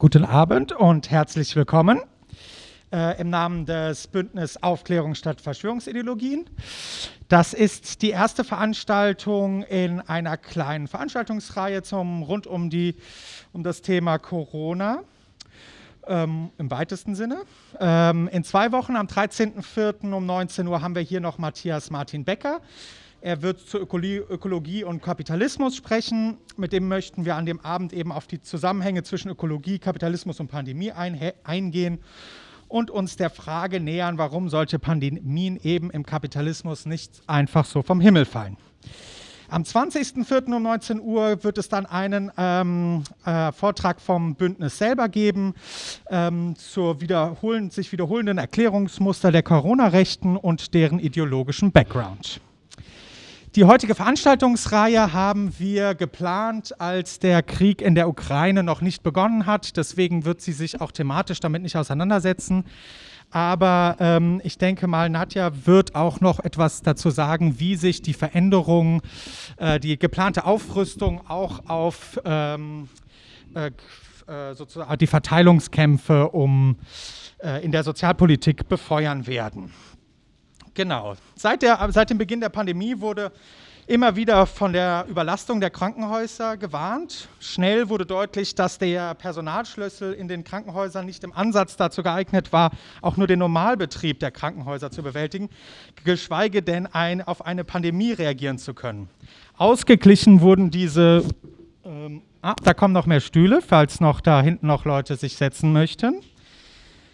Guten Abend und herzlich willkommen äh, im Namen des Bündnis Aufklärung statt Verschwörungsideologien. Das ist die erste Veranstaltung in einer kleinen Veranstaltungsreihe zum, rund um, die, um das Thema Corona. Ähm, Im weitesten Sinne. Ähm, in zwei Wochen, am 13.04. um 19 Uhr, haben wir hier noch Matthias Martin Becker. Er wird zu Ökologie und Kapitalismus sprechen. Mit dem möchten wir an dem Abend eben auf die Zusammenhänge zwischen Ökologie, Kapitalismus und Pandemie eingehen und uns der Frage nähern, warum solche Pandemien eben im Kapitalismus nicht einfach so vom Himmel fallen. Am 20.04. um 19 Uhr wird es dann einen ähm, äh, Vortrag vom Bündnis selber geben ähm, zur wiederholen, sich wiederholenden Erklärungsmuster der Corona-Rechten und deren ideologischen Background. Die heutige Veranstaltungsreihe haben wir geplant, als der Krieg in der Ukraine noch nicht begonnen hat. Deswegen wird sie sich auch thematisch damit nicht auseinandersetzen. Aber ähm, ich denke mal, Nadja wird auch noch etwas dazu sagen, wie sich die Veränderung, äh, die geplante Aufrüstung auch auf ähm, äh, äh sozusagen die Verteilungskämpfe um, äh, in der Sozialpolitik befeuern werden. Genau. Seit, der, seit dem Beginn der Pandemie wurde immer wieder von der Überlastung der Krankenhäuser gewarnt. Schnell wurde deutlich, dass der Personalschlüssel in den Krankenhäusern nicht im Ansatz dazu geeignet war, auch nur den Normalbetrieb der Krankenhäuser zu bewältigen, geschweige denn ein, auf eine Pandemie reagieren zu können. Ausgeglichen wurden diese, ähm, ah, da kommen noch mehr Stühle, falls noch da hinten noch Leute sich setzen möchten.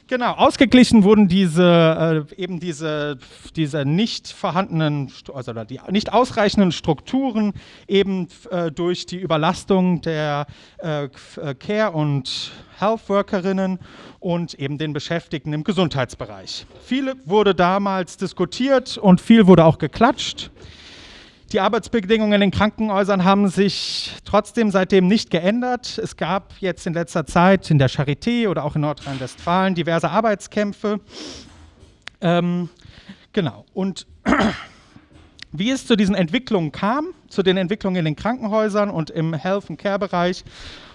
Genau, ausgeglichen wurden diese äh, eben diese, diese nicht vorhandenen, also die nicht ausreichenden Strukturen eben äh, durch die Überlastung der äh, äh, Care- und Health-Workerinnen und eben den Beschäftigten im Gesundheitsbereich. Viel wurde damals diskutiert und viel wurde auch geklatscht. Die Arbeitsbedingungen in den Krankenhäusern haben sich trotzdem seitdem nicht geändert. Es gab jetzt in letzter Zeit in der Charité oder auch in Nordrhein-Westfalen diverse Arbeitskämpfe. Ähm, genau. Und wie es zu diesen Entwicklungen kam, zu den Entwicklungen in den Krankenhäusern und im Health- and Care-Bereich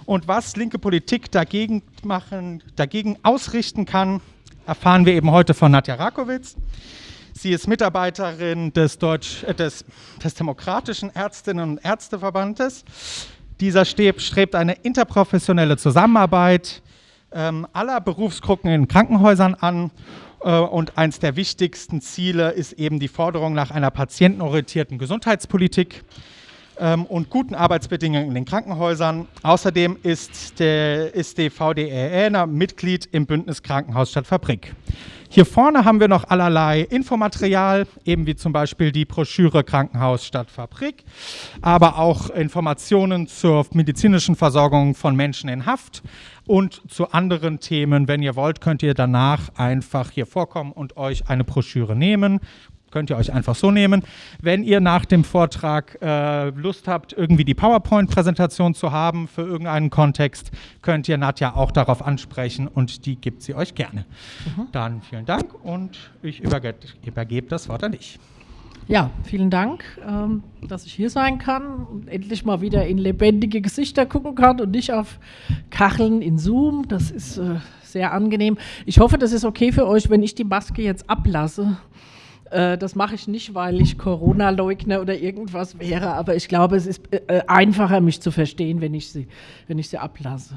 und was linke Politik dagegen machen, dagegen ausrichten kann, erfahren wir eben heute von Nadja Rakowitz. Sie ist Mitarbeiterin des, Deutsch, äh, des, des Demokratischen Ärztinnen und Ärzteverbandes. Dieser strebt eine interprofessionelle Zusammenarbeit ähm, aller Berufsgruppen in Krankenhäusern an. Äh, und eines der wichtigsten Ziele ist eben die Forderung nach einer patientenorientierten Gesundheitspolitik ähm, und guten Arbeitsbedingungen in den Krankenhäusern. Außerdem ist, der, ist die Mitglied im Bündnis Krankenhaus statt Fabrik. Hier vorne haben wir noch allerlei Infomaterial, eben wie zum Beispiel die Broschüre Krankenhaus statt Fabrik, aber auch Informationen zur medizinischen Versorgung von Menschen in Haft und zu anderen Themen. Wenn ihr wollt, könnt ihr danach einfach hier vorkommen und euch eine Broschüre nehmen könnt ihr euch einfach so nehmen. Wenn ihr nach dem Vortrag äh, Lust habt, irgendwie die PowerPoint-Präsentation zu haben für irgendeinen Kontext, könnt ihr Nadja auch darauf ansprechen und die gibt sie euch gerne. Mhm. Dann vielen Dank und ich überge übergebe das Wort an dich. Ja, vielen Dank, ähm, dass ich hier sein kann und endlich mal wieder in lebendige Gesichter gucken kann und nicht auf Kacheln in Zoom. Das ist äh, sehr angenehm. Ich hoffe, das ist okay für euch, wenn ich die Maske jetzt ablasse äh, das mache ich nicht, weil ich Corona-Leugner oder irgendwas wäre, aber ich glaube, es ist äh, einfacher, mich zu verstehen, wenn ich sie, wenn ich sie ablasse.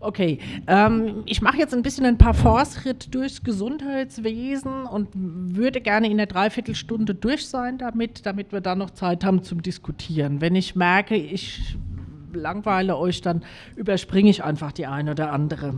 Okay, ähm, ich mache jetzt ein bisschen einen Parforce-Ritt durchs Gesundheitswesen und würde gerne in der Dreiviertelstunde durch sein damit, damit wir dann noch Zeit haben zum Diskutieren. Wenn ich merke, ich langweile euch, dann überspringe ich einfach die eine oder andere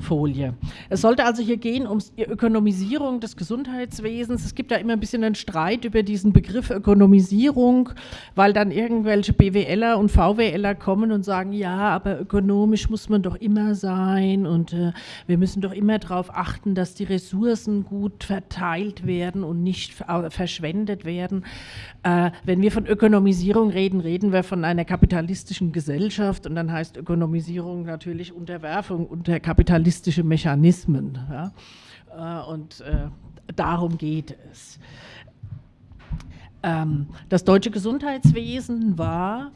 Folie. Es sollte also hier gehen um die Ökonomisierung des Gesundheitswesens. Es gibt ja immer ein bisschen einen Streit über diesen Begriff Ökonomisierung, weil dann irgendwelche BWLer und VWLer kommen und sagen, ja, aber ökonomisch muss man doch immer sein und äh, wir müssen doch immer darauf achten, dass die Ressourcen gut verteilt werden und nicht verschwendet werden. Äh, wenn wir von Ökonomisierung reden, reden wir von einer kapitalistischen Gesellschaft und dann heißt Ökonomisierung natürlich Unterwerfung unter kapitalistische Mechanismen. Ja? Äh, und äh, darum geht es. Ähm, das deutsche Gesundheitswesen war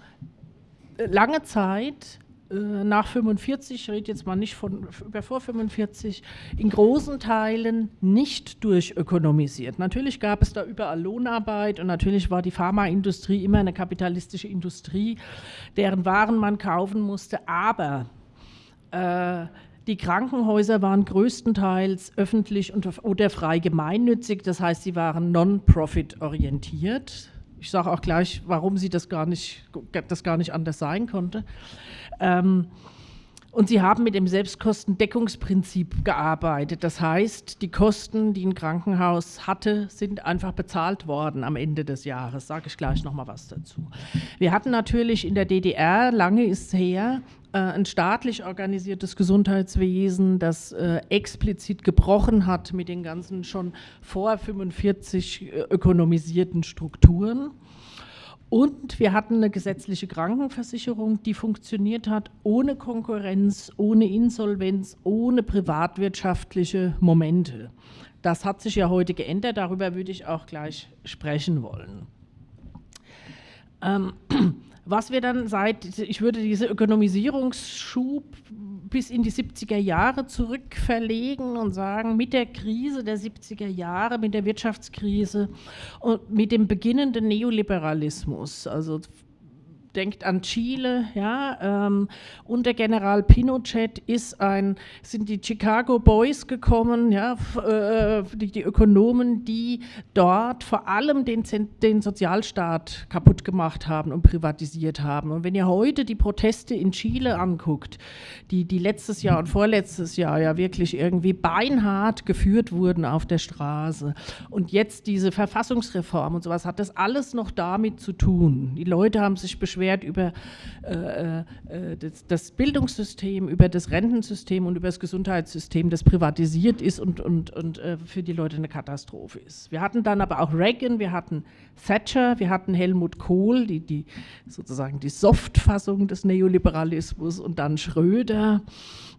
lange Zeit nach 45, ich rede jetzt mal nicht von über vor 45, in großen Teilen nicht durchökonomisiert. Natürlich gab es da überall Lohnarbeit und natürlich war die Pharmaindustrie immer eine kapitalistische Industrie, deren Waren man kaufen musste, aber äh, die Krankenhäuser waren größtenteils öffentlich und, oder frei gemeinnützig, das heißt, sie waren non-profit orientiert. Ich sage auch gleich, warum sie das gar nicht, das gar nicht anders sein konnte. Ähm, und sie haben mit dem Selbstkostendeckungsprinzip gearbeitet. Das heißt, die Kosten, die ein Krankenhaus hatte, sind einfach bezahlt worden am Ende des Jahres. Sage ich gleich noch mal was dazu. Wir hatten natürlich in der DDR, lange ist her, äh, ein staatlich organisiertes Gesundheitswesen, das äh, explizit gebrochen hat mit den ganzen schon vor 45 äh, ökonomisierten Strukturen. Und wir hatten eine gesetzliche Krankenversicherung, die funktioniert hat ohne Konkurrenz, ohne Insolvenz, ohne privatwirtschaftliche Momente. Das hat sich ja heute geändert, darüber würde ich auch gleich sprechen wollen. Ähm, was wir dann seit, ich würde diese Ökonomisierungsschub bis in die 70er Jahre zurückverlegen und sagen, mit der Krise der 70er Jahre, mit der Wirtschaftskrise und mit dem beginnenden Neoliberalismus, also denkt an Chile, ja, ähm, unter General Pinochet ist ein, sind die Chicago Boys gekommen, ja, äh, die, die, Ökonomen, die dort vor allem den, den Sozialstaat kaputt gemacht haben und privatisiert haben. Und wenn ihr heute die Proteste in Chile anguckt, die, die letztes Jahr und vorletztes Jahr ja wirklich irgendwie beinhart geführt wurden auf der Straße und jetzt diese Verfassungsreform und sowas, hat das alles noch damit zu tun. Die Leute haben sich beschwert, beschwert über äh, äh, das, das, Bildungssystem, über das Rentensystem und über das Gesundheitssystem, das privatisiert ist und, und, und äh, für die Leute eine Katastrophe ist. Wir hatten dann aber auch Reagan, wir hatten Thatcher, wir hatten Helmut Kohl, die, die sozusagen die Softfassung des Neoliberalismus und dann Schröder.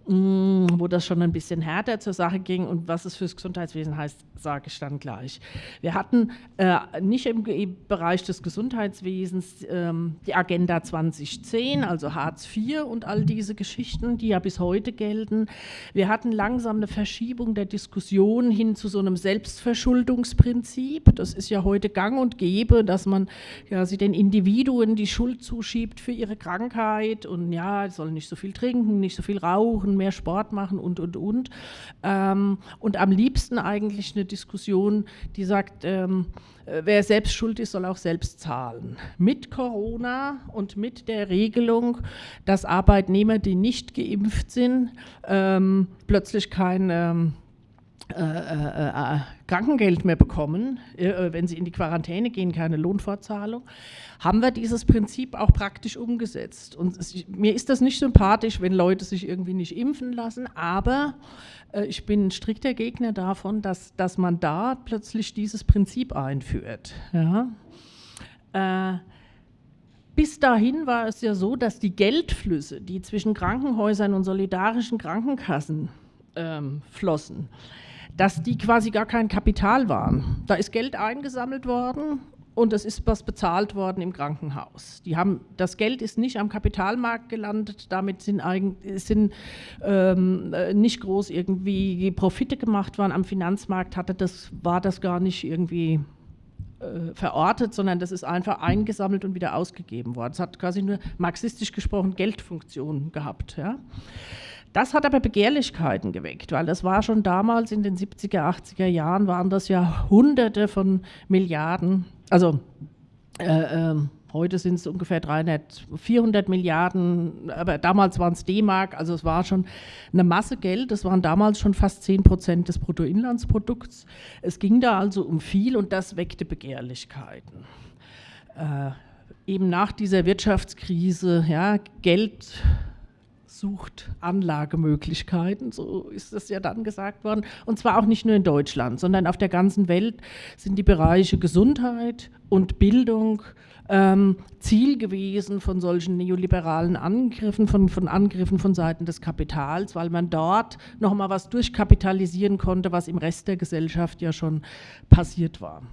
Mm, wo das schon ein bisschen härter zur Sache ging und was es fürs Gesundheitswesen heißt, sage ich dann gleich. Wir hatten äh, nicht im Bereich des Gesundheitswesens ähm, die Agenda 2010, also Hartz IV und all diese Geschichten, die ja bis heute gelten. Wir hatten langsam eine Verschiebung der Diskussion hin zu so einem Selbstverschuldungsprinzip. Das ist ja heute gang und gäbe, dass man ja, sie den Individuen die Schuld zuschiebt für ihre Krankheit und ja, sollen nicht so viel trinken, nicht so viel rauchen, mehr Sport machen und, und, und. Ähm, und am liebsten eigentlich eine Diskussion, die sagt, ähm, äh, wer selbst schuld ist, soll auch selbst zahlen. Mit Corona und mit der Regelung, dass Arbeitnehmer, die nicht geimpft sind, ähm, plötzlich kein ähm, äh, äh, äh, Krankengeld mehr bekommen, äh, wenn sie in die Quarantäne gehen, keine Lohnfortzahlung, haben wir dieses Prinzip auch praktisch umgesetzt. Und es, mir ist das nicht sympathisch, wenn Leute sich irgendwie nicht impfen lassen, aber äh, ich bin ein strikter Gegner davon, dass, dass man da plötzlich dieses Prinzip einführt. Ja? Äh, bis dahin war es ja so, dass die Geldflüsse, die zwischen Krankenhäusern und solidarischen Krankenkassen ähm, flossen, dass die quasi gar kein Kapital waren. Da ist Geld eingesammelt worden und es ist was bezahlt worden im Krankenhaus. Die haben, das Geld ist nicht am Kapitalmarkt gelandet, damit sind, sind ähm, nicht groß irgendwie Profite gemacht worden. Am Finanzmarkt hatte das, war das gar nicht irgendwie äh, verortet, sondern das ist einfach eingesammelt und wieder ausgegeben worden. Es hat quasi nur marxistisch gesprochen Geldfunktion gehabt. Ja. Das hat aber Begehrlichkeiten geweckt, weil das war schon damals in den 70er, 80er Jahren, waren das ja Hunderte von Milliarden, also äh, äh, heute sind es ungefähr 300, 400 Milliarden, aber damals waren es D-Mark, also es war schon eine Masse Geld, das waren damals schon fast 10 Prozent des Bruttoinlandsprodukts. Es ging da also um viel und das weckte Begehrlichkeiten. Äh, eben nach dieser Wirtschaftskrise, ja, Geld sucht Anlagemöglichkeiten, so ist es ja dann gesagt worden. Und zwar auch nicht nur in Deutschland, sondern auf der ganzen Welt sind die Bereiche Gesundheit und Bildung ähm, Ziel gewesen von solchen neoliberalen Angriffen, von, von Angriffen von Seiten des Kapitals, weil man dort nochmal was durchkapitalisieren konnte, was im Rest der Gesellschaft ja schon passiert war.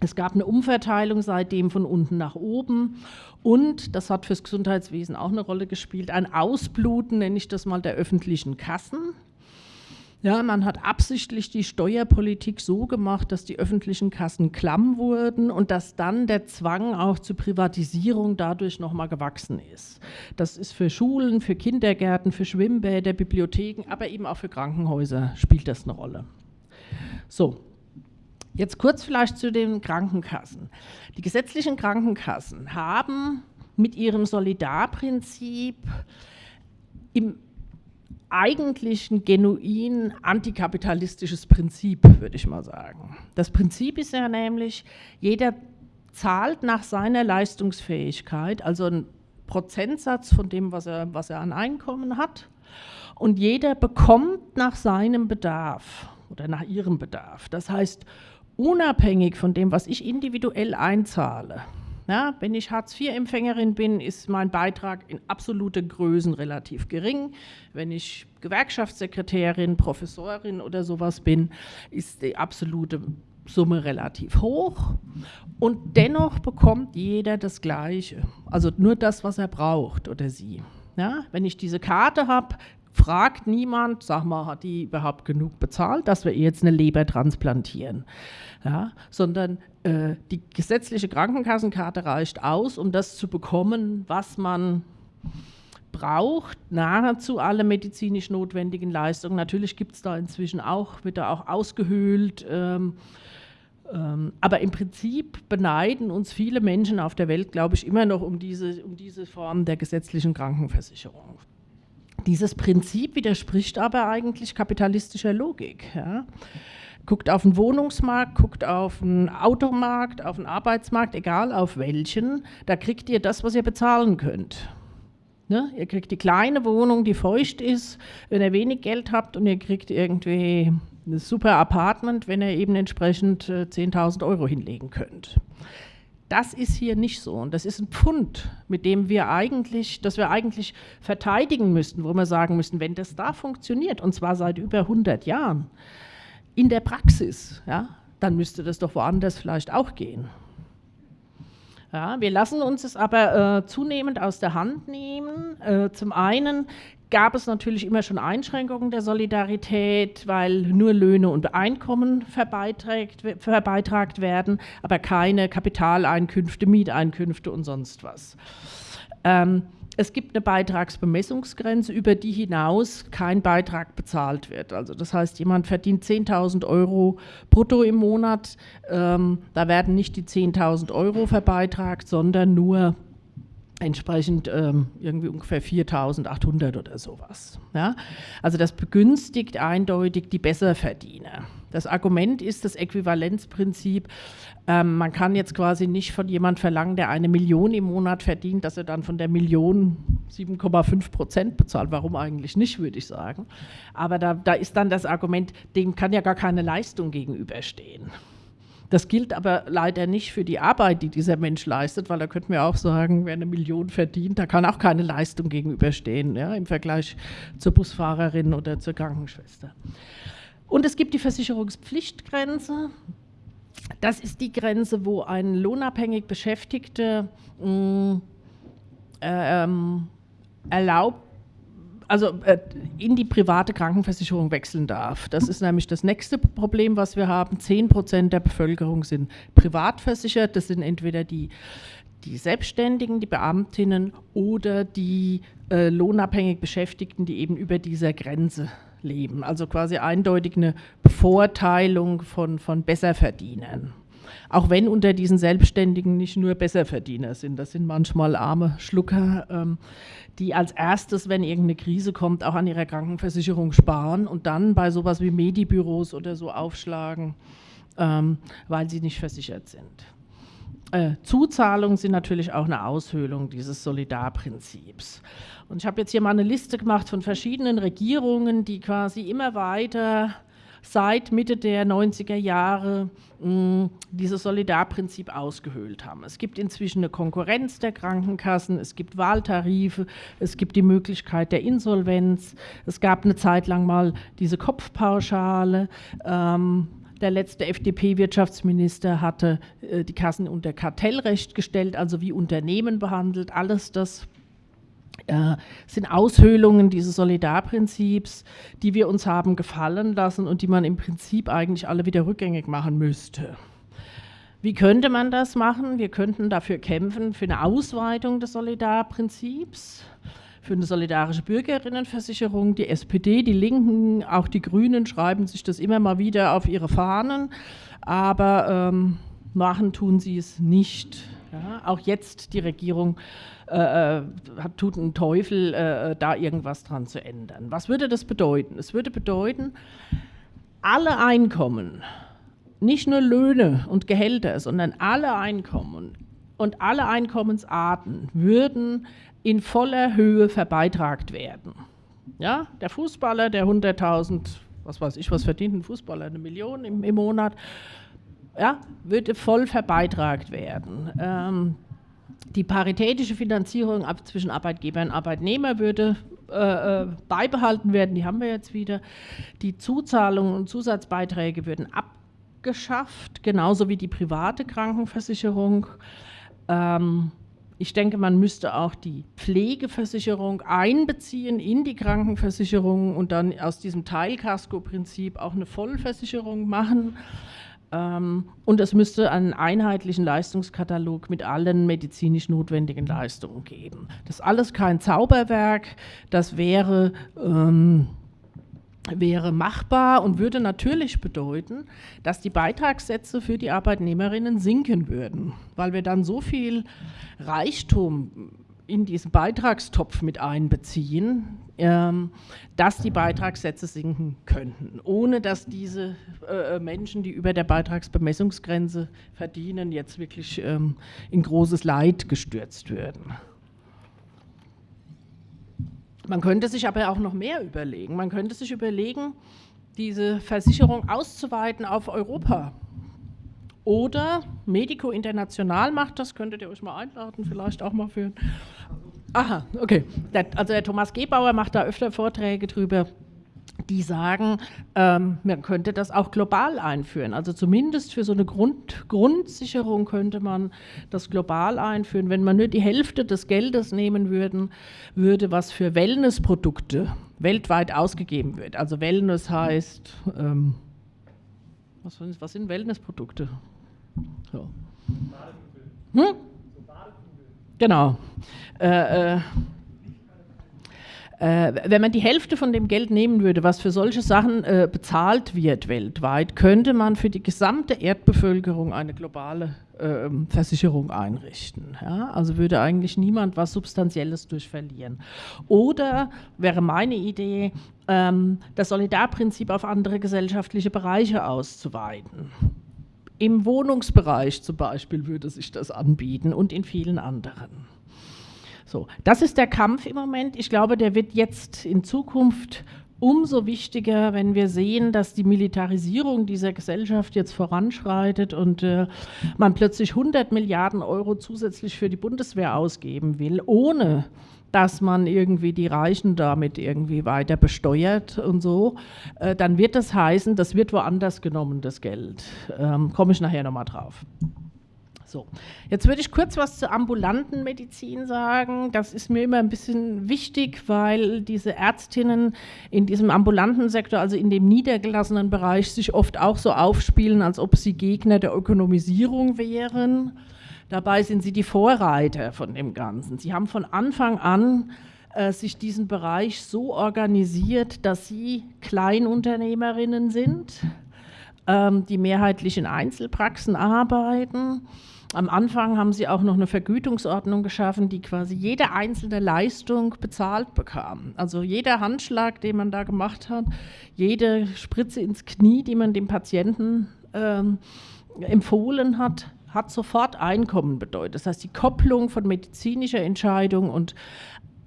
Es gab eine Umverteilung seitdem von unten nach oben und, das hat fürs Gesundheitswesen auch eine Rolle gespielt, ein Ausbluten, nenne ich das mal, der öffentlichen Kassen. Ja, man hat absichtlich die Steuerpolitik so gemacht, dass die öffentlichen Kassen klamm wurden und dass dann der Zwang auch zur Privatisierung dadurch nochmal gewachsen ist. Das ist für Schulen, für Kindergärten, für Schwimmbäder, Bibliotheken, aber eben auch für Krankenhäuser spielt das eine Rolle. So, Jetzt kurz vielleicht zu den Krankenkassen. Die gesetzlichen Krankenkassen haben mit ihrem Solidarprinzip im eigentlichen genuin antikapitalistisches Prinzip, würde ich mal sagen. Das Prinzip ist ja nämlich, jeder zahlt nach seiner Leistungsfähigkeit, also ein Prozentsatz von dem, was er, was er an Einkommen hat, und jeder bekommt nach seinem Bedarf oder nach ihrem Bedarf. Das heißt, unabhängig von dem, was ich individuell einzahle. Ja, wenn ich Hartz-IV-Empfängerin bin, ist mein Beitrag in absolute Größen relativ gering. Wenn ich Gewerkschaftssekretärin, Professorin oder sowas bin, ist die absolute Summe relativ hoch. Und dennoch bekommt jeder das Gleiche. Also nur das, was er braucht oder sie. Ja, wenn ich diese Karte habe, fragt niemand, sag mal, hat die überhaupt genug bezahlt, dass wir ihr jetzt eine Leber transplantieren. Ja, sondern äh, die gesetzliche Krankenkassenkarte reicht aus, um das zu bekommen, was man braucht, nahezu alle medizinisch notwendigen Leistungen. Natürlich gibt es da inzwischen auch, wird da auch ausgehöhlt. Ähm, ähm, aber im Prinzip beneiden uns viele Menschen auf der Welt, glaube ich, immer noch um diese, um diese Form der gesetzlichen Krankenversicherung. Dieses Prinzip widerspricht aber eigentlich kapitalistischer Logik. Ja. Guckt auf den Wohnungsmarkt, guckt auf den Automarkt, auf den Arbeitsmarkt, egal auf welchen, da kriegt ihr das, was ihr bezahlen könnt. Ne? Ihr kriegt die kleine Wohnung, die feucht ist, wenn ihr wenig Geld habt und ihr kriegt irgendwie ein super Apartment, wenn ihr eben entsprechend äh, 10.000 Euro hinlegen könnt. Das ist hier nicht so. Und das ist ein Pfund, mit dem wir eigentlich, das wir eigentlich verteidigen müssten, wo wir sagen müssen, wenn das da funktioniert, und zwar seit über 100 Jahren, in der Praxis, ja, dann müsste das doch woanders vielleicht auch gehen. Ja, wir lassen uns es aber äh, zunehmend aus der Hand nehmen. Äh, zum einen gab es natürlich immer schon Einschränkungen der Solidarität, weil nur Löhne und Einkommen verbeitragt werden, aber keine Kapitaleinkünfte, Mieteinkünfte und sonst was. Ähm, es gibt eine Beitragsbemessungsgrenze, über die hinaus kein Beitrag bezahlt wird. Also das heißt, jemand verdient 10.000 Euro brutto im Monat, ähm, da werden nicht die 10.000 Euro verbeitragt, sondern nur entsprechend ähm, irgendwie ungefähr 4.800 oder sowas. Ja? Also das begünstigt eindeutig die Besserverdiener. Das Argument ist das Äquivalenzprinzip. Ähm, man kann jetzt quasi nicht von jemand verlangen, der eine Million im Monat verdient, dass er dann von der Million 7,5 Prozent bezahlt. Warum eigentlich nicht, würde ich sagen. Aber da, da ist dann das Argument, dem kann ja gar keine Leistung gegenüberstehen. Das gilt aber leider nicht für die Arbeit, die dieser Mensch leistet, weil da könnten wir auch sagen, wer eine Million verdient, da kann auch keine Leistung gegenüberstehen, ja, im Vergleich zur Busfahrerin oder zur Krankenschwester. Und es gibt die Versicherungspflichtgrenze. Das ist die Grenze, wo ein lohnabhängig Beschäftigter mh, mm, äh, ähm, erlaubt also äh, in die private Krankenversicherung wechseln darf. Das ist nämlich das nächste Problem, was wir haben. Zehn Prozent der Bevölkerung sind privat versichert. Das sind entweder die, die Selbstständigen, die Beamtinnen oder die äh, lohnabhängig Beschäftigten, die eben über dieser Grenze leben. Also quasi eindeutig eine Bevorteilung von, von Besserverdienern. Auch wenn unter diesen Selbstständigen nicht nur Besserverdiener sind, das sind manchmal arme Schlucker, ähm, die als erstes, wenn irgendeine Krise kommt, auch an ihrer Krankenversicherung sparen und dann bei sowas wie Medibüros oder so aufschlagen, ähm, weil sie nicht versichert sind. Äh, Zuzahlungen sind natürlich auch eine Aushöhlung dieses Solidarprinzips. Und ich habe jetzt hier mal eine Liste gemacht von verschiedenen Regierungen, die quasi immer weiter seit Mitte der 90er Jahre mh, dieses Solidarprinzip ausgehöhlt haben. Es gibt inzwischen eine Konkurrenz der Krankenkassen, es gibt Wahltarife, es gibt die Möglichkeit der Insolvenz, es gab eine Zeit lang mal diese Kopfpauschale. Ähm, Der letzte FDP-Wirtschaftsminister hatte äh, die Kassen unter Kartellrecht gestellt, also wie Unternehmen behandelt. Alles das sind Aushöhlungen dieses Solidarprinzips, die wir uns haben gefallen lassen und die man im Prinzip eigentlich alle wieder rückgängig machen müsste. Wie könnte man das machen? Wir könnten dafür kämpfen, für eine Ausweitung des Solidarprinzips, für eine solidarische Bürgerinnenversicherung. Die SPD, die Linken, auch die Grünen schreiben sich das immer mal wieder auf ihre Fahnen, aber ähm, machen tun sie es nicht. Ja, auch jetzt die Regierung äh, äh tut einen Teufel, äh, da irgendwas dran zu ändern. Was würde das bedeuten? Es würde bedeuten, alle Einkommen, nicht nur Löhne und Gehälter, sondern alle Einkommen und alle Einkommensarten würden in voller Höhe verbeitragt werden. Ja, der Fußballer, der 100.000, was weiß ich, was verdient ein Fußballer, eine Million im, im Monat, ja, würde voll verbeitragt werden. Ähm, die paritätische Finanzierung ab, zwischen Arbeitgeber und Arbeitnehmer würde äh, äh, beibehalten werden, die haben wir jetzt wieder. Die Zuzahlungen und Zusatzbeiträge würden ab abgeschafft, genauso wie die private Krankenversicherung. Ähm, ich denke, man müsste auch die Pflegeversicherung einbeziehen in die Krankenversicherung und dann aus diesem Teilkasko-Prinzip auch eine Vollversicherung machen. Ähm, und es müsste einen einheitlichen Leistungskatalog mit allen medizinisch notwendigen Leistungen geben. Das ist alles kein Zauberwerk, das wäre ähm, wäre machbar und würde natürlich bedeuten, dass die Beitragssätze für die Arbeitnehmerinnen sinken würden, weil wir dann so viel Reichtum in diesen Beitragstopf mit einbeziehen, ähm, dass die Beitragssätze sinken könnten, ohne dass diese äh, Menschen, die über der Beitragsbemessungsgrenze verdienen, jetzt wirklich ähm, in großes Leid gestürzt würden. Man könnte sich aber auch noch mehr überlegen. Man könnte sich überlegen, diese Versicherung auszuweiten auf Europa. Oder Medico International macht das, könntet ihr euch mal einladen, vielleicht auch mal für. Aha, okay. Der, also der Thomas Gebauer macht da öfter Vorträge drüber die sagen, ähm, man könnte das auch global einführen. Also zumindest für so eine Grund, Grundsicherung könnte man das global einführen. Wenn man nur die Hälfte des Geldes nehmen würden, würde was für Wellnessprodukte weltweit ausgegeben wird. Also Wellness heißt, ähm, was, was, sind Wellnessprodukte? So. Hm? Genau. Äh, äh, äh, wenn man die Hälfte von dem Geld nehmen würde, was für solche Sachen äh, bezahlt wird weltweit, könnte man für die gesamte Erdbevölkerung eine globale äh, Versicherung einrichten. Ja? Also würde eigentlich niemand was Substanzielles durch verlieren. Oder wäre meine Idee, ähm, das Solidarprinzip auf andere gesellschaftliche Bereiche auszuweiten. Im Wohnungsbereich zum Beispiel würde sich das anbieten und in vielen anderen. So, das ist der Kampf im Moment. Ich glaube, der wird jetzt in Zukunft umso wichtiger, wenn wir sehen, dass die Militarisierung dieser Gesellschaft jetzt voranschreitet und äh, man plötzlich 100 Milliarden Euro zusätzlich für die Bundeswehr ausgeben will, ohne dass man irgendwie die Reichen damit irgendwie weiter besteuert und so, äh, dann wird das heißen, das wird woanders genommen, das Geld. Ähm, Komme ich nachher nochmal drauf. So, jetzt würde ich kurz was zur ambulanten Medizin sagen. Das ist mir immer ein bisschen wichtig, weil diese Ärztinnen in diesem ambulanten Sektor, also in dem niedergelassenen Bereich, sich oft auch so aufspielen, als ob sie Gegner der Ökonomisierung wären. Dabei sind sie die Vorreiter von dem Ganzen. Sie haben von Anfang an äh, sich diesen Bereich so organisiert, dass sie Kleinunternehmerinnen sind, ähm, die mehrheitlich in Einzelpraxen arbeiten am Anfang haben sie auch noch eine Vergütungsordnung geschaffen, die quasi jede einzelne Leistung bezahlt bekam. Also jeder Handschlag, den man da gemacht hat, jede Spritze ins Knie, die man dem Patienten ähm, empfohlen hat, hat sofort Einkommen bedeutet. Das heißt, die Kopplung von medizinischer Entscheidung und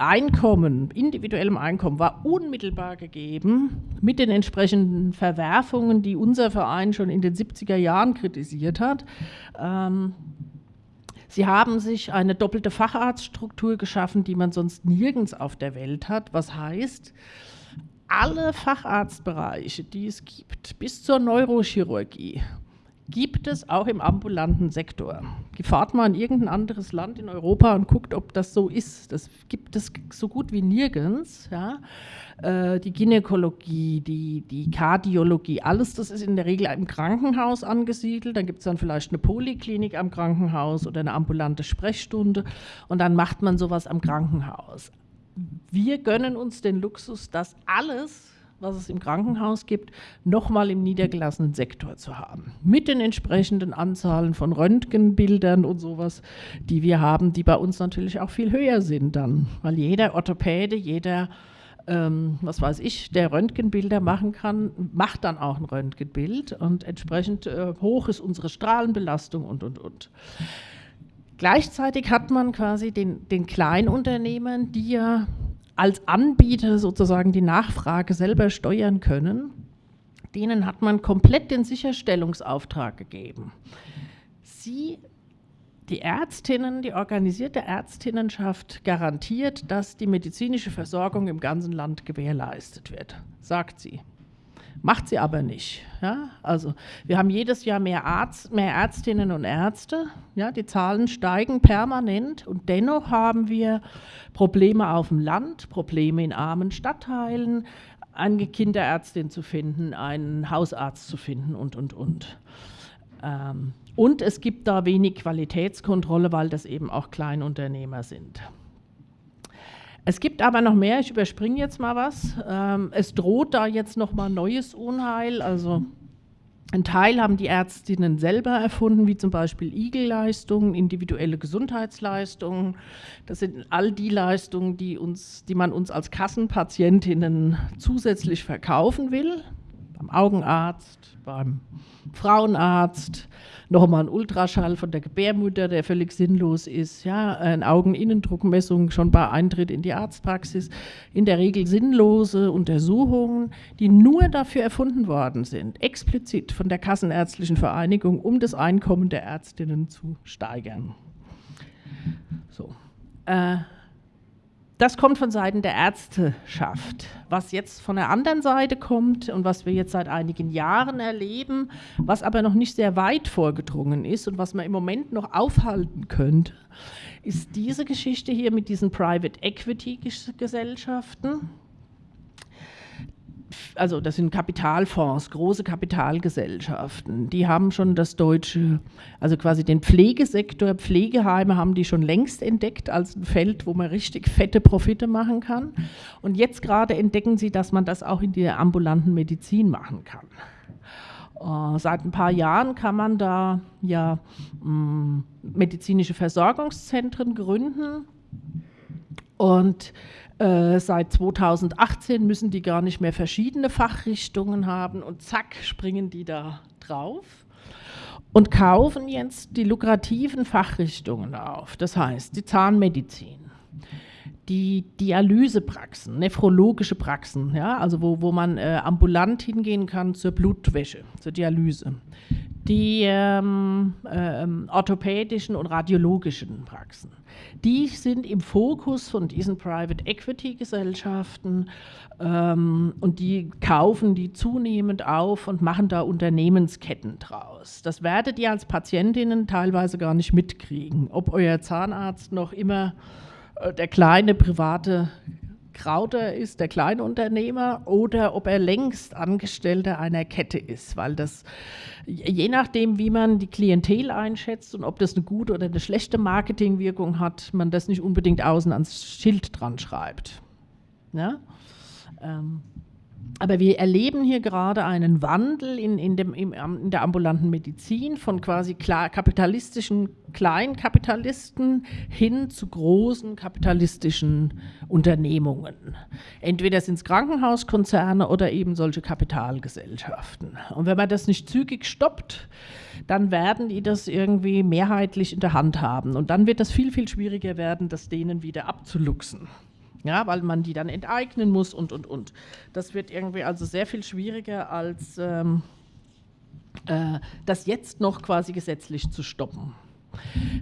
Einkommen, individuellem Einkommen war unmittelbar gegeben mit den entsprechenden Verwerfungen, die unser Verein schon in den 70er Jahren kritisiert hat. Ähm, sie haben sich eine doppelte Facharztstruktur geschaffen, die man sonst nirgends auf der Welt hat. Was heißt, alle Facharztbereiche, die es gibt, bis zur Neurochirurgie, gibt es auch im ambulanten Sektor. Fahrt mal in irgendein anderes Land in Europa und guckt, ob das so ist. Das gibt es so gut wie nirgends. Ja. Äh, die Gynäkologie, die, die Kardiologie, alles das ist in der Regel im Krankenhaus angesiedelt. Dann gibt es dann vielleicht eine Poliklinik am Krankenhaus oder eine ambulante Sprechstunde und dann macht man sowas am Krankenhaus. Wir gönnen uns den Luxus, dass alles was es im Krankenhaus gibt, nochmal im niedergelassenen Sektor zu haben. Mit den entsprechenden Anzahlen von Röntgenbildern und sowas, die wir haben, die bei uns natürlich auch viel höher sind dann. Weil jeder Orthopäde, jeder, ähm, was weiß ich, der Röntgenbilder machen kann, macht dann auch ein Röntgenbild und entsprechend äh, hoch ist unsere Strahlenbelastung und, und, und. Gleichzeitig hat man quasi den, den Kleinunternehmern, die ja als Anbieter sozusagen die Nachfrage selber steuern können, denen hat man komplett den Sicherstellungsauftrag gegeben. Sie, die Ärztinnen, die organisierte Ärztinnenschaft garantiert, dass die medizinische Versorgung im ganzen Land gewährleistet wird, sagt sie. Macht sie aber nicht. Ja? Also wir haben jedes Jahr mehr, Arzt, mehr Ärztinnen und Ärzte. Ja? Die Zahlen steigen permanent und dennoch haben wir Probleme auf dem Land, Probleme in armen Stadtteilen, eine Kinderärztin zu finden, einen Hausarzt zu finden und, und, und. Ähm, und es gibt da wenig Qualitätskontrolle, weil das eben auch Kleinunternehmer sind. Es gibt aber noch mehr, ich überspringe jetzt mal was. Ähm, es droht da jetzt noch mal neues Unheil. Also ein Teil haben die Ärztinnen selber erfunden, wie zum Beispiel Igel-Leistungen, individuelle Gesundheitsleistungen. Das sind all die Leistungen, die, uns, die man uns als Kassenpatientinnen zusätzlich verkaufen will. Beim Augenarzt, beim Frauenarzt, nochmal ein Ultraschall von der Gebärmutter, der völlig sinnlos ist, ja, eine Augeninnendruckmessung schon bei Eintritt in die Arztpraxis, in der Regel sinnlose Untersuchungen, die nur dafür erfunden worden sind, explizit von der Kassenärztlichen Vereinigung, um das Einkommen der Ärztinnen zu steigern. So. Äh, das kommt von Seiten der Ärzteschaft. Was jetzt von der anderen Seite kommt und was wir jetzt seit einigen Jahren erleben, was aber noch nicht sehr weit vorgedrungen ist und was man im Moment noch aufhalten könnte, ist diese Geschichte hier mit diesen Private Equity Gesellschaften also das sind Kapitalfonds, große Kapitalgesellschaften, die haben schon das deutsche, also quasi den Pflegesektor, Pflegeheime haben die schon längst entdeckt als ein Feld, wo man richtig fette Profite machen kann. Und jetzt gerade entdecken sie, dass man das auch in der ambulanten Medizin machen kann. Uh, seit ein paar Jahren kann man da ja mm, medizinische Versorgungszentren gründen und äh, seit 2018 müssen die gar nicht mehr verschiedene Fachrichtungen haben und zack springen die da drauf und kaufen jetzt die lukrativen Fachrichtungen auf. Das heißt, die Zahnmedizin, die Dialysepraxen, nephrologische Praxen, ja, also wo, wo man äh, ambulant hingehen kann zur Blutwäsche, zur Dialyse. Die ähm, äh, orthopädischen und radiologischen Praxen die sind im Fokus von diesen Private Equity Gesellschaften ähm, und die kaufen die zunehmend auf und machen da Unternehmensketten draus. Das werdet ihr als Patientinnen teilweise gar nicht mitkriegen, ob euer Zahnarzt noch immer äh, der kleine private Krauter ist der Kleinunternehmer oder ob er längst Angestellter einer Kette ist, weil das je nachdem, wie man die Klientel einschätzt und ob das eine gute oder eine schlechte Marketingwirkung hat, man das nicht unbedingt außen ans Schild dran schreibt. Ja? Ähm, aber wir erleben hier gerade einen Wandel in, in, dem, in der ambulanten Medizin von quasi klar, kapitalistischen Kleinkapitalisten hin zu großen kapitalistischen Unternehmungen. Entweder sind es Krankenhauskonzerne oder eben solche Kapitalgesellschaften. Und wenn man das nicht zügig stoppt, dann werden die das irgendwie mehrheitlich in der Hand haben. Und dann wird das viel, viel schwieriger werden, das denen wieder abzuluxen ja, weil man die dann enteignen muss und, und, und. Das wird irgendwie also sehr viel schwieriger, als ähm, äh, das jetzt noch quasi gesetzlich zu stoppen.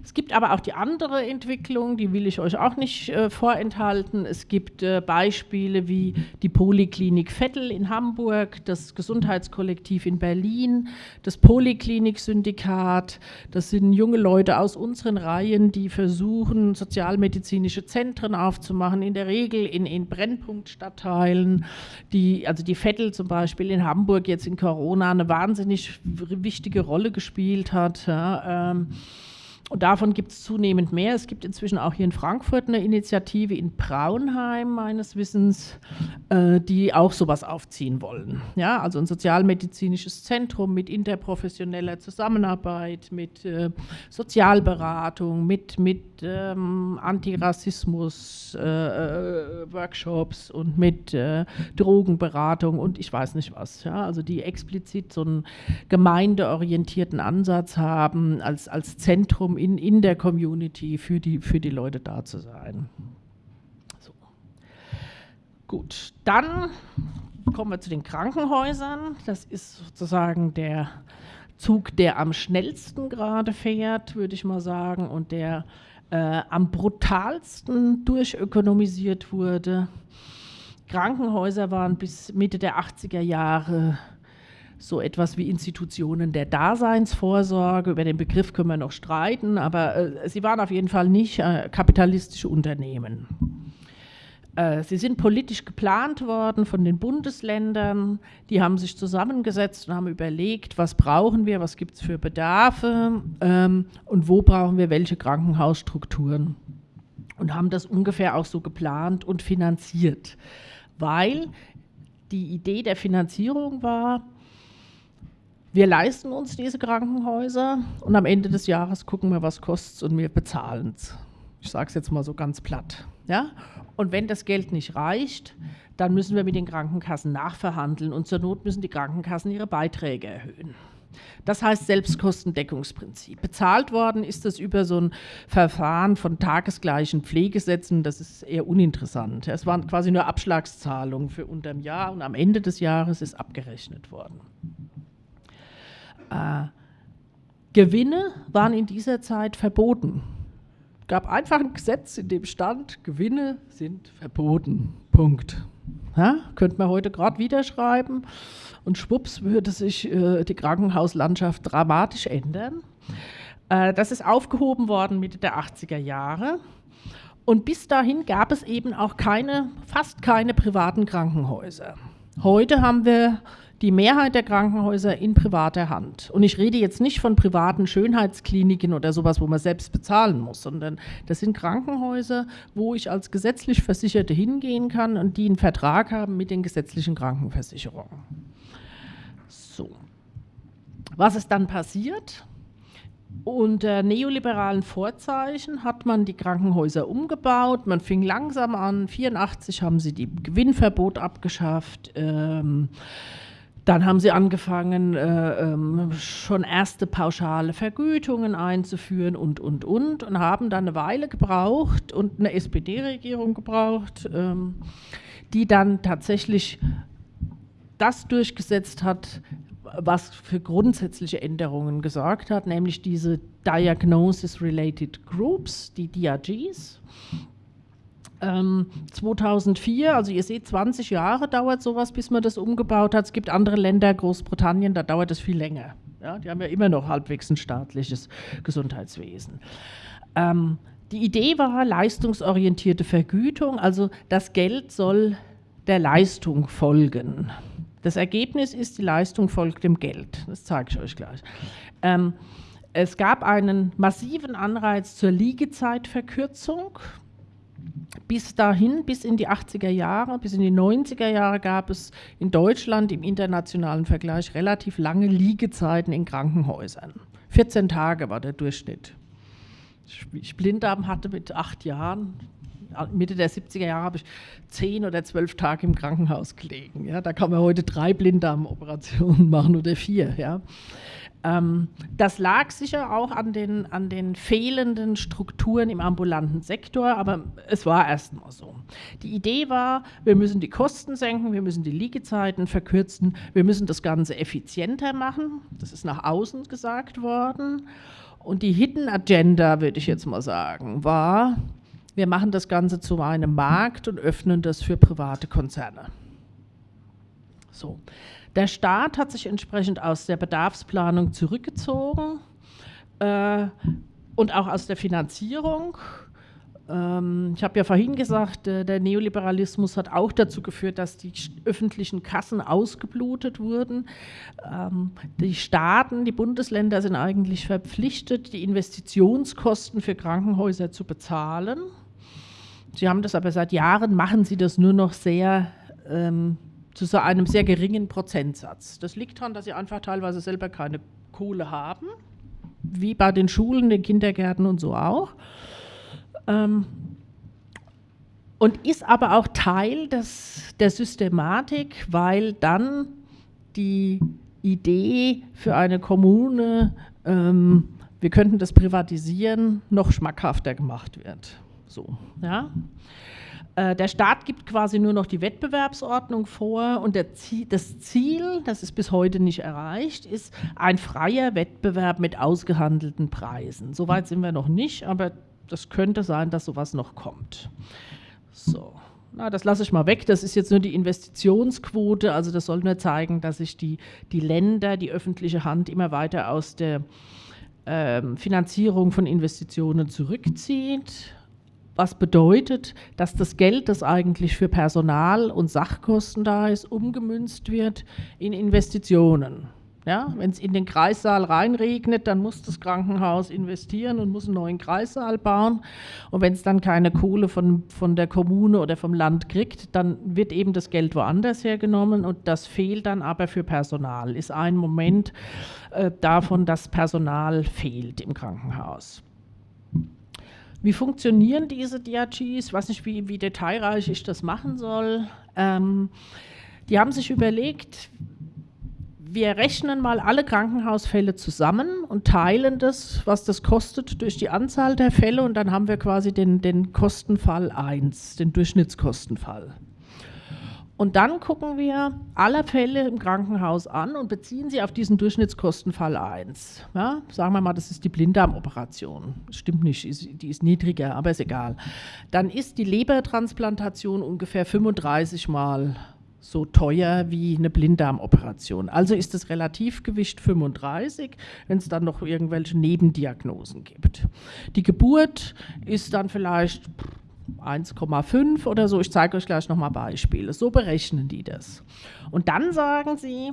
Es gibt aber auch die andere Entwicklung, die will ich euch auch nicht äh, vorenthalten. Es gibt äh, Beispiele wie die Poliklinik Vettel in Hamburg, das Gesundheitskollektiv in Berlin, das Poliklinik-Syndikat. Das sind junge Leute aus unseren Reihen, die versuchen, sozialmedizinische Zentren aufzumachen, in der Regel in, in Brennpunktstadtteilen. Die, also die Vettel zum Beispiel in Hamburg jetzt in Corona eine wahnsinnig wichtige Rolle gespielt hat. Ja, ähm, und davon gibt es zunehmend mehr. Es gibt inzwischen auch hier in Frankfurt eine Initiative in Braunheim, meines Wissens, äh, die auch sowas aufziehen wollen. Ja, also ein sozialmedizinisches Zentrum mit interprofessioneller Zusammenarbeit, mit äh, Sozialberatung, mit, mit ähm, Antirassismus-Workshops äh, äh und mit äh, Drogenberatung und ich weiß nicht was. Ja, also die explizit so einen gemeindeorientierten Ansatz haben als, als Zentrum in, in der Community für die, für die Leute da zu sein. So. Gut, dann kommen wir zu den Krankenhäusern. Das ist sozusagen der Zug, der am schnellsten gerade fährt, würde ich mal sagen, und der äh, am brutalsten durchökonomisiert wurde. Krankenhäuser waren bis Mitte der 80er Jahre so etwas wie Institutionen der Daseinsvorsorge. Über den Begriff können wir noch streiten, aber äh, sie waren auf jeden Fall nicht äh, kapitalistische Unternehmen. Äh, sie sind politisch geplant worden von den Bundesländern. Die haben sich zusammengesetzt und haben überlegt, was brauchen wir, was gibt es für Bedarfe ähm, und wo brauchen wir welche Krankenhausstrukturen. Und haben das ungefähr auch so geplant und finanziert, weil die Idee der Finanzierung war, wir leisten uns diese Krankenhäuser und am Ende des Jahres gucken wir, was kostet und wir bezahlen es. Ich sage es jetzt mal so ganz platt. Ja? Und wenn das Geld nicht reicht, dann müssen wir mit den Krankenkassen nachverhandeln und zur Not müssen die Krankenkassen ihre Beiträge erhöhen. Das heißt Selbstkostendeckungsprinzip. Bezahlt worden ist das über so ein Verfahren von tagesgleichen Pflegesätzen. Das ist eher uninteressant. Es waren quasi nur Abschlagszahlungen für unterm Jahr und am Ende des Jahres ist abgerechnet worden. Äh, Gewinne waren in dieser Zeit verboten. Es gab einfach ein Gesetz, in dem stand, Gewinne sind verboten. Punkt. Ja, könnte man heute gerade wieder schreiben und schwupps würde sich äh, die Krankenhauslandschaft dramatisch ändern. Äh, das ist aufgehoben worden Mitte der 80er Jahre. Und bis dahin gab es eben auch keine, fast keine privaten Krankenhäuser. Heute haben wir die Mehrheit der Krankenhäuser in privater Hand. Und ich rede jetzt nicht von privaten Schönheitskliniken oder sowas, wo man selbst bezahlen muss, sondern das sind Krankenhäuser, wo ich als gesetzlich Versicherte hingehen kann und die einen Vertrag haben mit den gesetzlichen Krankenversicherungen. So. Was ist dann passiert? Unter neoliberalen Vorzeichen hat man die Krankenhäuser umgebaut. Man fing langsam an. 1984 haben sie die Gewinnverbot abgeschafft. Ähm, dann haben sie angefangen, äh, ähm, schon erste pauschale Vergütungen einzuführen und, und, und, und haben dann eine Weile gebraucht und eine SPD-Regierung gebraucht, ähm, die dann tatsächlich das durchgesetzt hat, was für grundsätzliche Änderungen gesorgt hat, nämlich diese Diagnosis-Related Groups, die DRGs. Ähm, 2004, also ihr seht, 20 Jahre dauert sowas, bis man das umgebaut hat. Es gibt andere Länder, Großbritannien, da dauert es viel länger. Ja, die haben ja immer noch halbwegs ein staatliches Gesundheitswesen. Ähm, die Idee war leistungsorientierte Vergütung, also das Geld soll der Leistung folgen. Das Ergebnis ist, die Leistung folgt dem Geld. Das zeige ich euch gleich. Ähm, es gab einen massiven Anreiz zur Liegezeitverkürzung. Bis dahin, bis in die 80er Jahre, bis in die 90er Jahre gab es in Deutschland im internationalen Vergleich relativ lange Liegezeiten in Krankenhäusern. 14 Tage war der Durchschnitt. Ich Blinddarm hatte mit acht Jahren, Mitte der 70er Jahre habe ich zehn oder zwölf Tage im Krankenhaus gelegen. Ja, da kann man heute drei Blinddarmoperationen machen oder vier. Ja. Ähm, das lag sicher auch an den, an den fehlenden Strukturen im ambulanten Sektor, aber es war erstmal so. Die Idee war, wir müssen die Kosten senken, wir müssen die Liegezeiten verkürzen, wir müssen das Ganze effizienter machen. Das ist nach außen gesagt worden. Und die Hidden Agenda, würde ich jetzt mal sagen, war, wir machen das Ganze zu einem Markt und öffnen das für private Konzerne. So. Der Staat hat sich entsprechend aus der Bedarfsplanung zurückgezogen äh, und auch aus der Finanzierung. Ähm, ich habe ja vorhin gesagt, äh, der Neoliberalismus hat auch dazu geführt, dass die öffentlichen Kassen ausgeblutet wurden. Ähm, die Staaten, die Bundesländer sind eigentlich verpflichtet, die Investitionskosten für Krankenhäuser zu bezahlen. Sie haben das aber seit Jahren, machen sie das nur noch sehr ähm, zu so einem sehr geringen Prozentsatz. Das liegt daran, dass sie einfach teilweise selber keine Kohle haben, wie bei den Schulen, den Kindergärten und so auch. Ähm, und ist aber auch Teil des, der Systematik, weil dann die Idee für eine Kommune, ähm, wir könnten das privatisieren, noch schmackhafter gemacht wird. So, ja. Äh, der Staat gibt quasi nur noch die Wettbewerbsordnung vor und Ziel, das Ziel, das ist bis heute nicht erreicht, ist ein freier Wettbewerb mit ausgehandelten Preisen. Soweit sind wir noch nicht, aber das könnte sein, dass sowas noch kommt. So. Na, das lasse ich mal weg. Das ist jetzt nur die Investitionsquote. Also das soll nur zeigen, dass sich die, die Länder, die öffentliche Hand immer weiter aus der ähm, Finanzierung von Investitionen zurückzieht. Was bedeutet, dass das Geld, das eigentlich für Personal und Sachkosten da ist, umgemünzt wird in Investitionen. Ja, Wenn es in den Kreissaal reinregnet, dann muss das Krankenhaus investieren und muss einen neuen Kreissaal bauen. Und wenn es dann keine Kohle von, von der Kommune oder vom Land kriegt, dann wird eben das Geld woanders hergenommen und das fehlt dann aber für Personal. Ist ein Moment äh, davon, dass Personal fehlt im Krankenhaus. Wie funktionieren diese DRGs? Ich weiß nicht, wie, wie detailreich ich das machen soll. Ähm, die haben sich überlegt, wir rechnen mal alle Krankenhausfälle zusammen und teilen das, was das kostet, durch die Anzahl der Fälle und dann haben wir quasi den, den Kostenfall 1, den Durchschnittskostenfall. Und dann gucken wir alle Fälle im Krankenhaus an und beziehen sie auf diesen Durchschnittskostenfall 1. Ja, sagen wir mal, das ist die Blinddarmoperation. Stimmt nicht, die ist niedriger, aber ist egal. Dann ist die Lebertransplantation ungefähr 35 Mal so teuer wie eine Blinddarmoperation. Also ist das Relativgewicht 35, wenn es dann noch irgendwelche Nebendiagnosen gibt. Die Geburt ist dann vielleicht 1,5 oder so. Ich zeige euch gleich nochmal Beispiele. So berechnen die das. Und dann sagen sie,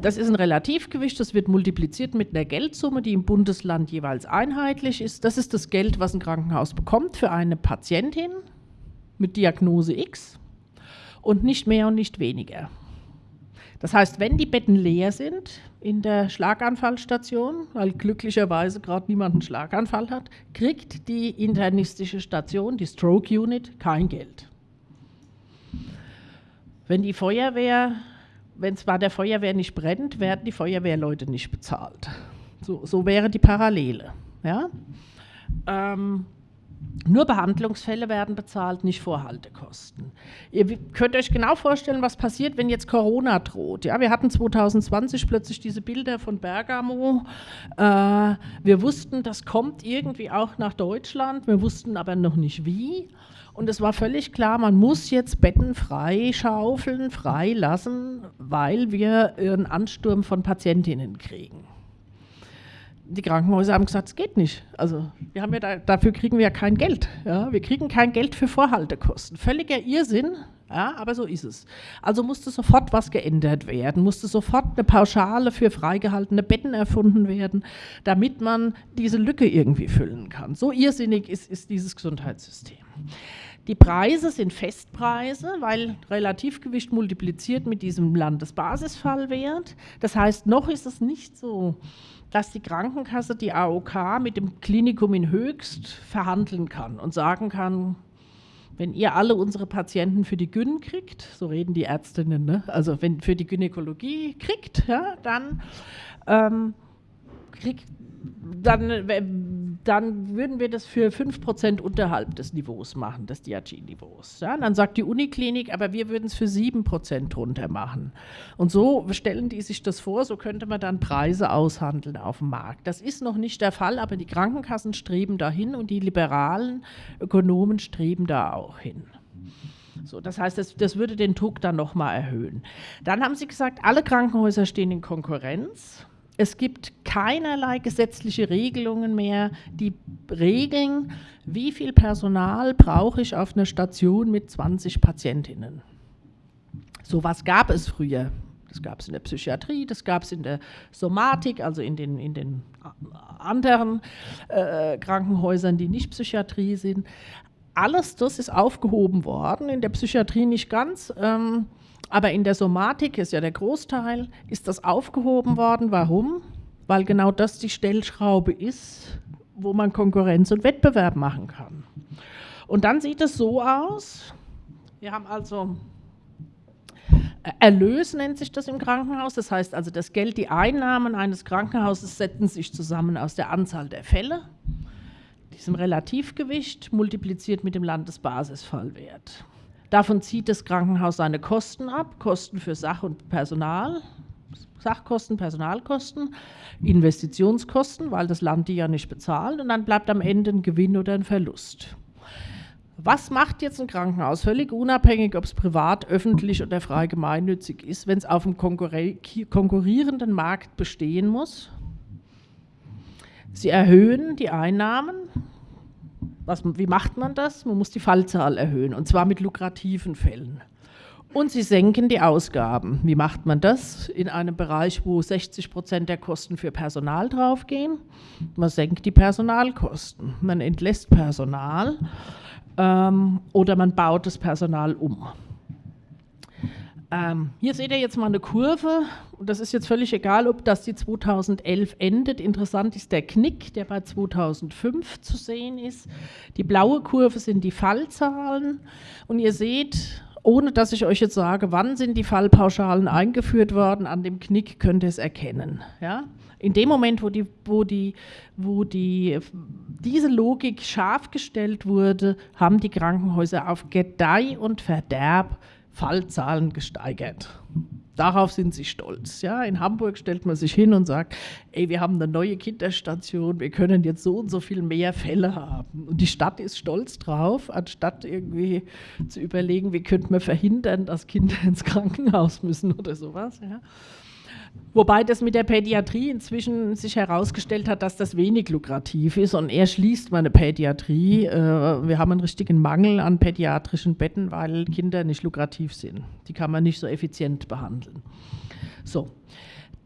das ist ein Relativgewicht, das wird multipliziert mit einer Geldsumme, die im Bundesland jeweils einheitlich ist. Das ist das Geld, was ein Krankenhaus bekommt für eine Patientin mit Diagnose X und nicht mehr und nicht weniger. Das heißt, wenn die Betten leer sind in der Schlaganfallstation, weil glücklicherweise gerade niemand einen Schlaganfall hat, kriegt die internistische Station, die Stroke Unit, kein Geld. Wenn die Feuerwehr, wenn zwar der Feuerwehr nicht brennt, werden die Feuerwehrleute nicht bezahlt. So, so wäre die Parallele. Ja? Ähm, nur Behandlungsfälle werden bezahlt, nicht Vorhaltekosten. Ihr könnt euch genau vorstellen, was passiert, wenn jetzt Corona droht. Ja, wir hatten 2020 plötzlich diese Bilder von Bergamo. Äh, wir wussten, das kommt irgendwie auch nach Deutschland. Wir wussten aber noch nicht wie. Und es war völlig klar, man muss jetzt Betten frei schaufeln, frei lassen, weil wir einen Ansturm von Patientinnen kriegen die Krankenhäuser haben gesagt, es geht nicht. Also wir haben ja da, dafür kriegen wir ja kein Geld. Ja? Wir kriegen kein Geld für Vorhaltekosten. Völliger Irrsinn, ja, aber so ist es. Also musste sofort was geändert werden, musste sofort eine Pauschale für freigehaltene Betten erfunden werden, damit man diese Lücke irgendwie füllen kann. So irrsinnig ist, ist dieses Gesundheitssystem. Die Preise sind Festpreise, weil Relativgewicht multipliziert mit diesem Landesbasisfallwert. Das heißt, noch ist es nicht so, dass die Krankenkasse die AOK mit dem Klinikum in Höchst verhandeln kann und sagen kann, wenn ihr alle unsere Patienten für die Gyn kriegt, so reden die Ärztinnen, ne? also wenn für die Gynäkologie kriegt, ja, dann ähm, kriegt dann äh, dann würden wir das für 5% unterhalb des Niveaus machen, des DRG-Niveaus. Ja, dann sagt die Uniklinik, aber wir würden es für 7% drunter machen. Und so stellen die sich das vor, so könnte man dann Preise aushandeln auf dem Markt. Das ist noch nicht der Fall, aber die Krankenkassen streben dahin und die liberalen Ökonomen streben da auch hin. So, das heißt, das, das würde den Druck dann nochmal erhöhen. Dann haben sie gesagt, alle Krankenhäuser stehen in Konkurrenz es gibt keinerlei gesetzliche Regelungen mehr, die regeln, wie viel Personal brauche ich auf einer Station mit 20 Patientinnen. So was gab es früher. Das gab es in der Psychiatrie, das gab es in der Somatik, also in den, in den anderen äh, Krankenhäusern, die nicht Psychiatrie sind. Alles das ist aufgehoben worden, in der Psychiatrie nicht ganz. Ähm, aber in der Somatik ist ja der Großteil, ist das aufgehoben worden. Warum? Weil genau das die Stellschraube ist, wo man Konkurrenz und Wettbewerb machen kann. Und dann sieht es so aus, wir haben also äh, Erlös nennt sich das im Krankenhaus. Das heißt also, das Geld, die Einnahmen eines Krankenhauses setzen sich zusammen aus der Anzahl der Fälle, diesem Relativgewicht, multipliziert mit dem Landesbasisfallwert. Davon zieht das Krankenhaus seine Kosten ab, Kosten für Sach- und Personal, Sachkosten, Personalkosten, Investitionskosten, weil das Land die ja nicht bezahlt und dann bleibt am Ende ein Gewinn oder ein Verlust. Was macht jetzt ein Krankenhaus, völlig unabhängig, ob es privat, öffentlich oder frei gemeinnützig ist, wenn es auf einem konkurrierenden Markt bestehen muss? Sie erhöhen die Einnahmen, was, wie macht man das? Man muss die Fallzahl erhöhen und zwar mit lukrativen Fällen. Und sie senken die Ausgaben. Wie macht man das? In einem Bereich, wo 60 Prozent der Kosten für Personal draufgehen. Man senkt die Personalkosten. Man entlässt Personal ähm, oder man baut das Personal um. Ähm, hier seht ihr jetzt mal eine Kurve und das ist jetzt völlig egal, ob das die 2011 endet. Interessant ist der Knick, der bei 2005 zu sehen ist. Die blaue Kurve sind die Fallzahlen und ihr seht, ohne dass ich euch jetzt sage, wann sind die Fallpauschalen eingeführt worden, an dem Knick könnt ihr es erkennen. Ja? In dem Moment, wo, die, wo, die, wo die, diese Logik scharf gestellt wurde, haben die Krankenhäuser auf Gedeih und Verderb Fallzahlen gesteigert. Darauf sind sie stolz. Ja, in Hamburg stellt man sich hin und sagt, ey, wir haben eine neue Kinderstation, wir können jetzt so und so viel mehr Fälle haben. Und die Stadt ist stolz drauf, anstatt irgendwie zu überlegen, wie könnte man verhindern, dass Kinder ins Krankenhaus müssen oder sowas. Ja. Wobei das mit der Pädiatrie inzwischen sich herausgestellt hat, dass das wenig lukrativ ist und er schließt meine Pädiatrie. Äh, wir haben einen richtigen Mangel an pädiatrischen Betten, weil Kinder nicht lukrativ sind. Die kann man nicht so effizient behandeln. So.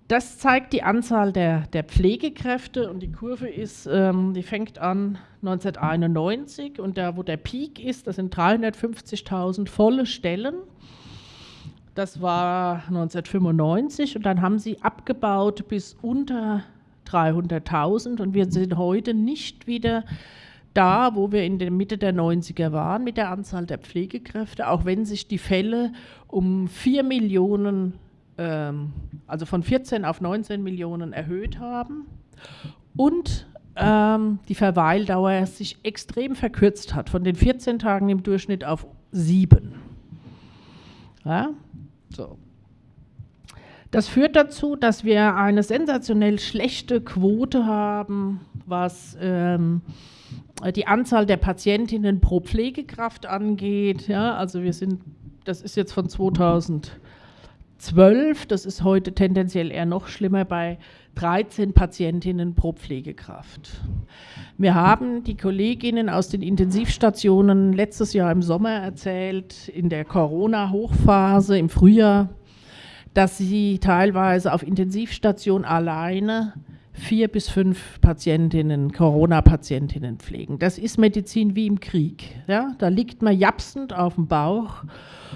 Das zeigt die Anzahl der, der Pflegekräfte und die Kurve ist, ähm, die fängt an 1991 und da, wo der Peak ist, das sind 350.000 volle Stellen. Das war 1995 und dann haben sie abgebaut bis unter 300.000 und wir sind heute nicht wieder da, wo wir in der Mitte der 90er waren mit der Anzahl der Pflegekräfte, auch wenn sich die Fälle um 4 Millionen, ähm, also von 14 auf 19 Millionen erhöht haben und ähm, die Verweildauer sich extrem verkürzt hat, von den 14 Tagen im Durchschnitt auf 7. Ja? So. Das führt dazu, dass wir eine sensationell schlechte Quote haben, was ähm, die Anzahl der Patientinnen pro Pflegekraft angeht. Ja, also wir sind, das ist jetzt von 2012, das ist heute tendenziell eher noch schlimmer bei 13 Patientinnen pro Pflegekraft. Wir haben die Kolleginnen aus den Intensivstationen letztes Jahr im Sommer erzählt, in der Corona-Hochphase im Frühjahr, dass sie teilweise auf Intensivstation alleine vier bis fünf Patientinnen, Corona-Patientinnen pflegen. Das ist Medizin wie im Krieg. Ja? Da liegt man japsend auf dem Bauch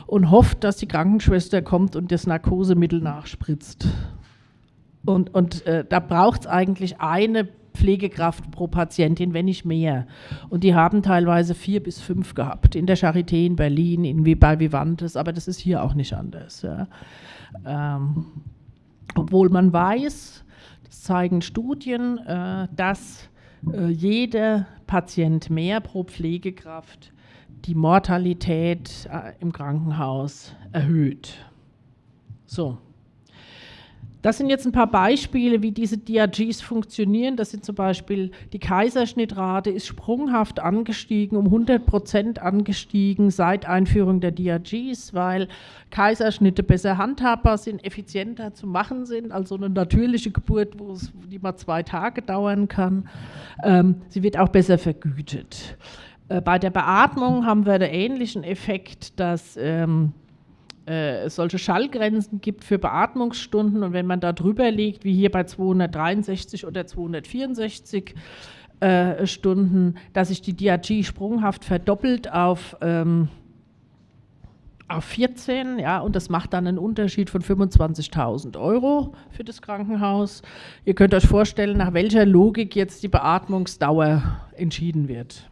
und hofft, dass die Krankenschwester kommt und das Narkosemittel nachspritzt. Und, und äh, da braucht es eigentlich eine Pflegekraft pro Patientin, wenn nicht mehr. Und die haben teilweise vier bis fünf gehabt. In der Charité in Berlin, in, bei Vivantes, aber das ist hier auch nicht anders. Ja. Ähm, obwohl man weiß, zeigen Studien, äh, dass äh, jeder Patient mehr pro Pflegekraft die Mortalität äh, im Krankenhaus erhöht. So. Das sind jetzt ein paar Beispiele, wie diese DRGs funktionieren. Das sind zum Beispiel, die Kaiserschnittrate ist sprunghaft angestiegen, um 100 Prozent angestiegen seit Einführung der DRGs, weil Kaiserschnitte besser handhabbar sind, effizienter zu machen sind, also eine natürliche Geburt, wo es, die mal zwei Tage dauern kann. Ähm, sie wird auch besser vergütet. Äh, bei der Beatmung haben wir den ähnlichen Effekt, dass ähm, äh, solche Schallgrenzen gibt für Beatmungsstunden und wenn man da drüber liegt, wie hier bei 263 oder 264 äh, Stunden, dass sich die DRG sprunghaft verdoppelt auf, ähm, auf 14, ja, und das macht dann einen Unterschied von 25.000 Euro für das Krankenhaus. Ihr könnt euch vorstellen, nach welcher Logik jetzt die Beatmungsdauer entschieden wird.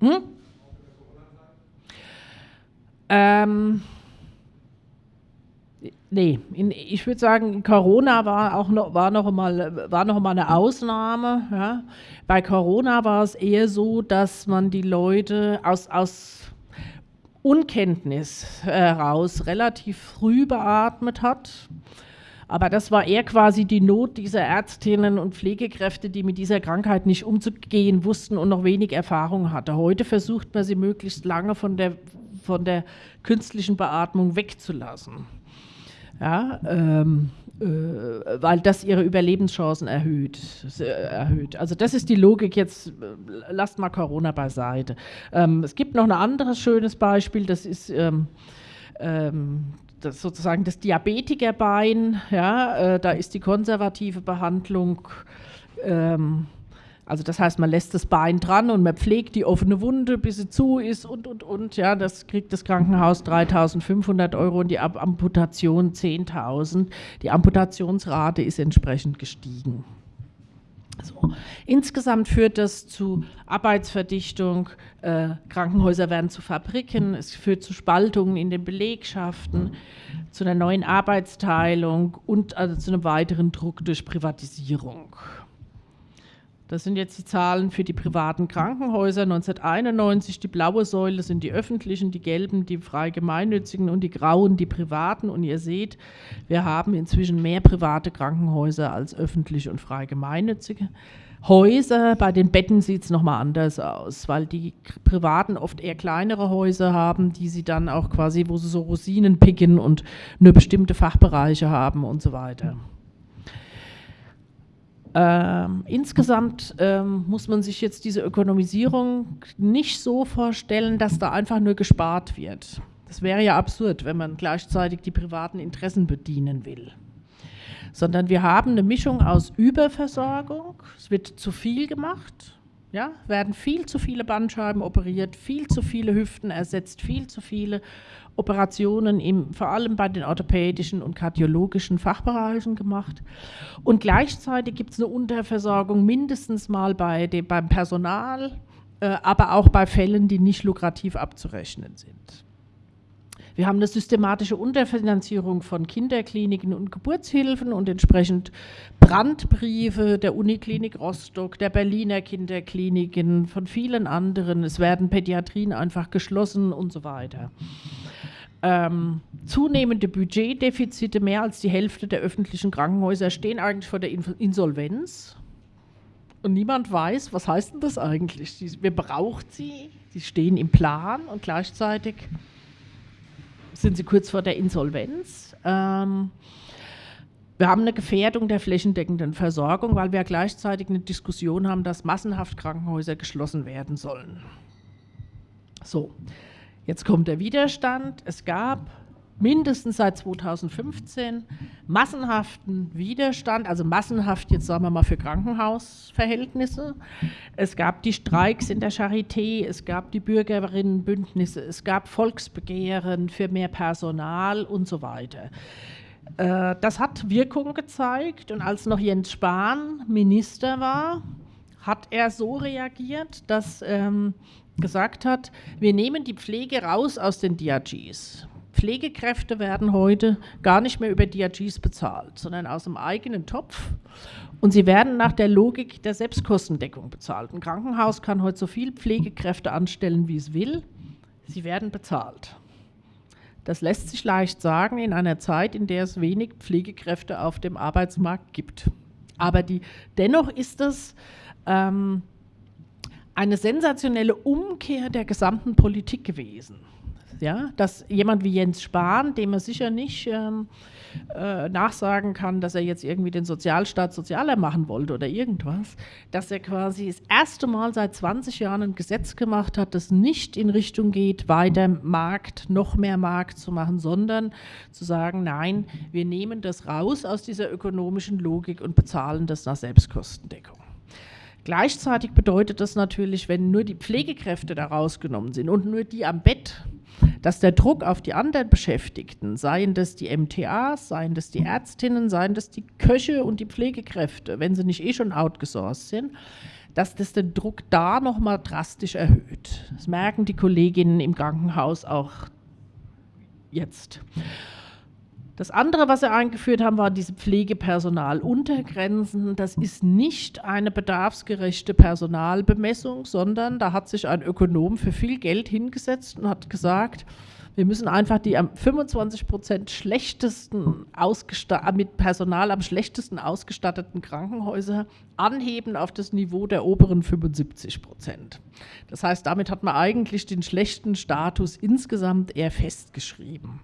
Hm? Ähm, nee, in, ich würde sagen, Corona war auch noch, war noch, mal, war noch mal eine Ausnahme. Ja. Bei Corona war es eher so, dass man die Leute aus, aus Unkenntnis heraus relativ früh beatmet hat. Aber das war eher quasi die Not dieser Ärztinnen und Pflegekräfte, die mit dieser Krankheit nicht umzugehen wussten und noch wenig Erfahrung hatten. Heute versucht man sie möglichst lange von der von der künstlichen Beatmung wegzulassen. Ja, ähm, äh, weil das ihre Überlebenschancen erhöht, äh, erhöht. Also das ist die Logik, jetzt äh, lasst mal Corona beiseite. Ähm, es gibt noch ein anderes schönes Beispiel, das ist ähm, ähm das sozusagen das Diabetikerbein. Ja, äh, da ist die konservative Behandlung ähm, also das heißt, man lässt das Bein dran und man pflegt die offene Wunde, bis sie zu ist und, und, und. Ja, das kriegt das Krankenhaus 3.500 Euro und die Amputation 10.000. Die Amputationsrate ist entsprechend gestiegen. So. Insgesamt führt das zu Arbeitsverdichtung, äh, Krankenhäuser werden zu Fabriken, es führt zu Spaltungen in den Belegschaften, zu einer neuen Arbeitsteilung und also zu einem weiteren Druck durch Privatisierung. Das sind jetzt die Zahlen für die privaten Krankenhäuser 1991. Die blaue Säule sind die öffentlichen, die gelben die frei gemeinnützigen und die grauen die privaten. Und ihr seht, wir haben inzwischen mehr private Krankenhäuser als öffentliche und frei gemeinnützige. Häuser, bei den Betten sieht es nochmal anders aus, weil die Privaten oft eher kleinere Häuser haben, die sie dann auch quasi, wo sie so Rosinen picken und nur bestimmte Fachbereiche haben und so weiter. Ähm, insgesamt ähm, muss man sich jetzt diese Ökonomisierung nicht so vorstellen, dass da einfach nur gespart wird. Das wäre ja absurd, wenn man gleichzeitig die privaten Interessen bedienen will. Sondern wir haben eine Mischung aus Überversorgung, es wird zu viel gemacht, ja, werden viel zu viele Bandscheiben operiert, viel zu viele Hüften ersetzt, viel zu viele Operationen im, vor allem bei den orthopädischen und kardiologischen Fachbereichen gemacht. Und gleichzeitig gibt es eine Unterversorgung mindestens mal bei dem, beim Personal, äh, aber auch bei Fällen, die nicht lukrativ abzurechnen sind. Wir haben eine systematische Unterfinanzierung von Kinderkliniken und Geburtshilfen und entsprechend Brandbriefe der Uniklinik Rostock, der Berliner Kinderkliniken, von vielen anderen. Es werden Pädiatrien einfach geschlossen und so weiter. Ähm, zunehmende Budgetdefizite, mehr als die Hälfte der öffentlichen Krankenhäuser stehen eigentlich vor der Insolvenz. Und niemand weiß, was heißt denn das eigentlich? Wer braucht sie? Sie stehen im Plan und gleichzeitig sind sie kurz vor der Insolvenz. Ähm, wir haben eine Gefährdung der flächendeckenden Versorgung, weil wir gleichzeitig eine Diskussion haben, dass massenhaft Krankenhäuser geschlossen werden sollen. So, jetzt kommt der Widerstand. Es gab mindestens seit 2015 massenhaften Widerstand, also massenhaft jetzt sagen wir mal für Krankenhausverhältnisse. Es gab die Streiks in der Charité, es gab die Bürgerinnenbündnisse, es gab Volksbegehren für mehr Personal und so weiter. Äh, das hat Wirkung gezeigt und als noch Jens Spahn Minister war, hat er so reagiert, dass ähm, gesagt hat, wir nehmen die Pflege raus aus den DRGs. Pflegekräfte werden heute gar nicht mehr über DRGs bezahlt, sondern aus dem eigenen Topf. Und sie werden nach der Logik der Selbstkostendeckung bezahlt. Ein Krankenhaus kann heute so viel Pflegekräfte anstellen, wie es will. Sie werden bezahlt. Das lässt sich leicht sagen in einer Zeit, in der es wenig Pflegekräfte auf dem Arbeitsmarkt gibt. Aber die, dennoch ist es ähm, eine sensationelle Umkehr der gesamten Politik gewesen. Ja, dass jemand wie Jens Spahn, dem er sicher nicht ähm, äh, nachsagen kann, dass er jetzt irgendwie den Sozialstaat sozialer machen wollte oder irgendwas, dass er quasi das erste Mal seit 20 Jahren ein Gesetz gemacht hat, das nicht in Richtung geht, weiter Markt, noch mehr Markt zu machen, sondern zu sagen, nein, wir nehmen das raus aus dieser ökonomischen Logik und bezahlen das nach Selbstkostendeckung. Gleichzeitig bedeutet das natürlich, wenn nur die Pflegekräfte da rausgenommen sind und nur die am Bett, dass der Druck auf die anderen Beschäftigten, seien das die MTAs, seien das die Ärztinnen, seien das die Köche und die Pflegekräfte, wenn sie nicht eh schon outgesourced sind, dass das den Druck da nochmal drastisch erhöht. Das merken die Kolleginnen im Krankenhaus auch jetzt. Das andere, was sie eingeführt haben, war diese Pflegepersonaluntergrenzen. Das ist nicht eine bedarfsgerechte Personalbemessung, sondern da hat sich ein Ökonom für viel Geld hingesetzt und hat gesagt, wir müssen einfach die am 25 Prozent schlechtesten mit Personal am schlechtesten ausgestatteten Krankenhäuser anheben auf das Niveau der oberen 75 Prozent. Das heißt, damit hat man eigentlich den schlechten Status insgesamt eher festgeschrieben.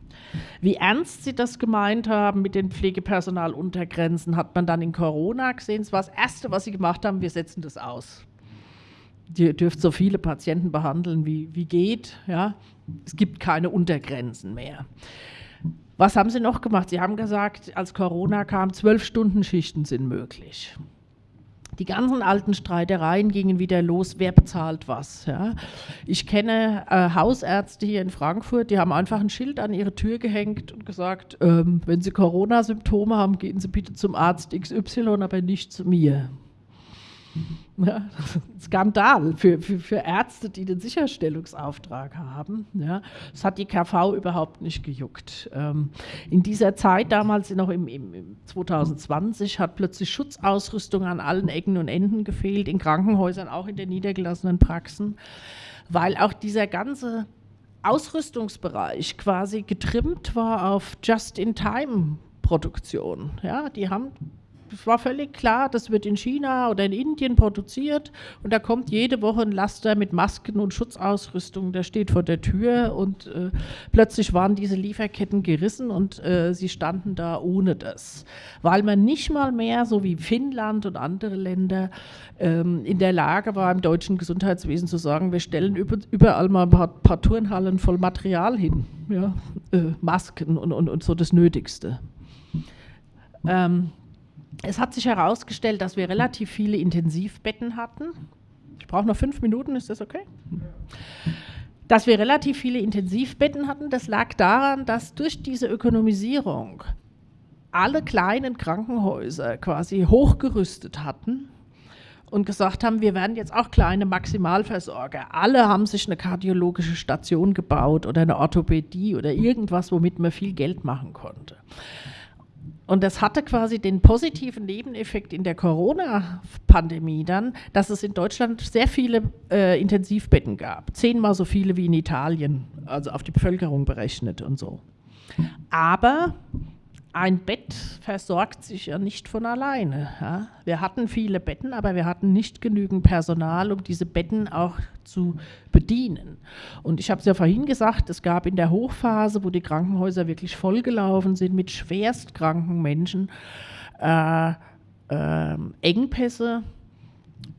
Wie ernst sie das gemeint haben mit den Pflegepersonaluntergrenzen, hat man dann in Corona gesehen. Das war das Erste, was sie gemacht haben, wir setzen das aus. Ihr dürft so viele Patienten behandeln, wie, wie geht. Ja? Es gibt keine Untergrenzen mehr. Was haben sie noch gemacht? Sie haben gesagt, als Corona kam, zwölf Stunden Schichten sind möglich. Die ganzen alten Streitereien gingen wieder los, wer bezahlt was. Ja. Ich kenne äh, Hausärzte hier in Frankfurt, die haben einfach ein Schild an ihre Tür gehängt und gesagt, ähm, wenn Sie Corona-Symptome haben, gehen Sie bitte zum Arzt XY, aber nicht zu mir. Ja, Skandal für, für, für, Ärzte, die den Sicherstellungsauftrag haben. Ja, das hat die KV überhaupt nicht gejuckt. Ähm, in dieser Zeit, damals noch im, im, im 2020, hat plötzlich Schutzausrüstung an allen Ecken und Enden gefehlt, in Krankenhäusern, auch in den niedergelassenen Praxen, weil auch dieser ganze Ausrüstungsbereich quasi getrimmt war auf Just-in-Time-Produktion. Ja, die haben war völlig klar, das wird in China oder in Indien produziert und da kommt jede Woche ein Laster mit Masken und Schutzausrüstung, der steht vor der Tür und äh, plötzlich waren diese Lieferketten gerissen und äh, sie standen da ohne das, weil man nicht mal mehr, so wie Finnland und andere Länder, ähm, in der Lage war, im deutschen Gesundheitswesen zu sagen, wir stellen über, überall mal ein paar, paar, Turnhallen voll Material hin, ja? äh, Masken und, und, und so das Nötigste. Ähm, es hat sich herausgestellt, dass wir relativ viele Intensivbetten hatten. Ich brauche noch fünf Minuten, ist das okay? Dass wir relativ viele Intensivbetten hatten, das lag daran, dass durch diese Ökonomisierung alle kleinen Krankenhäuser quasi hochgerüstet hatten und gesagt haben, wir werden jetzt auch kleine Maximalversorger. Alle haben sich eine kardiologische Station gebaut oder eine Orthopädie oder irgendwas, womit man viel Geld machen konnte. Und das hatte quasi den positiven Nebeneffekt in der Corona-Pandemie dann, dass es in Deutschland sehr viele äh, Intensivbetten gab. Zehnmal so viele wie in Italien, also auf die Bevölkerung berechnet und so. Aber ein Bett versorgt sich ja nicht von alleine. Ja? Wir hatten viele Betten, aber wir hatten nicht genügend Personal, um diese Betten auch zu bedienen. Und ich habe es ja vorhin gesagt, es gab in der Hochphase, wo die Krankenhäuser wirklich vollgelaufen sind mit schwerstkranken Menschen, äh, äh, Engpässe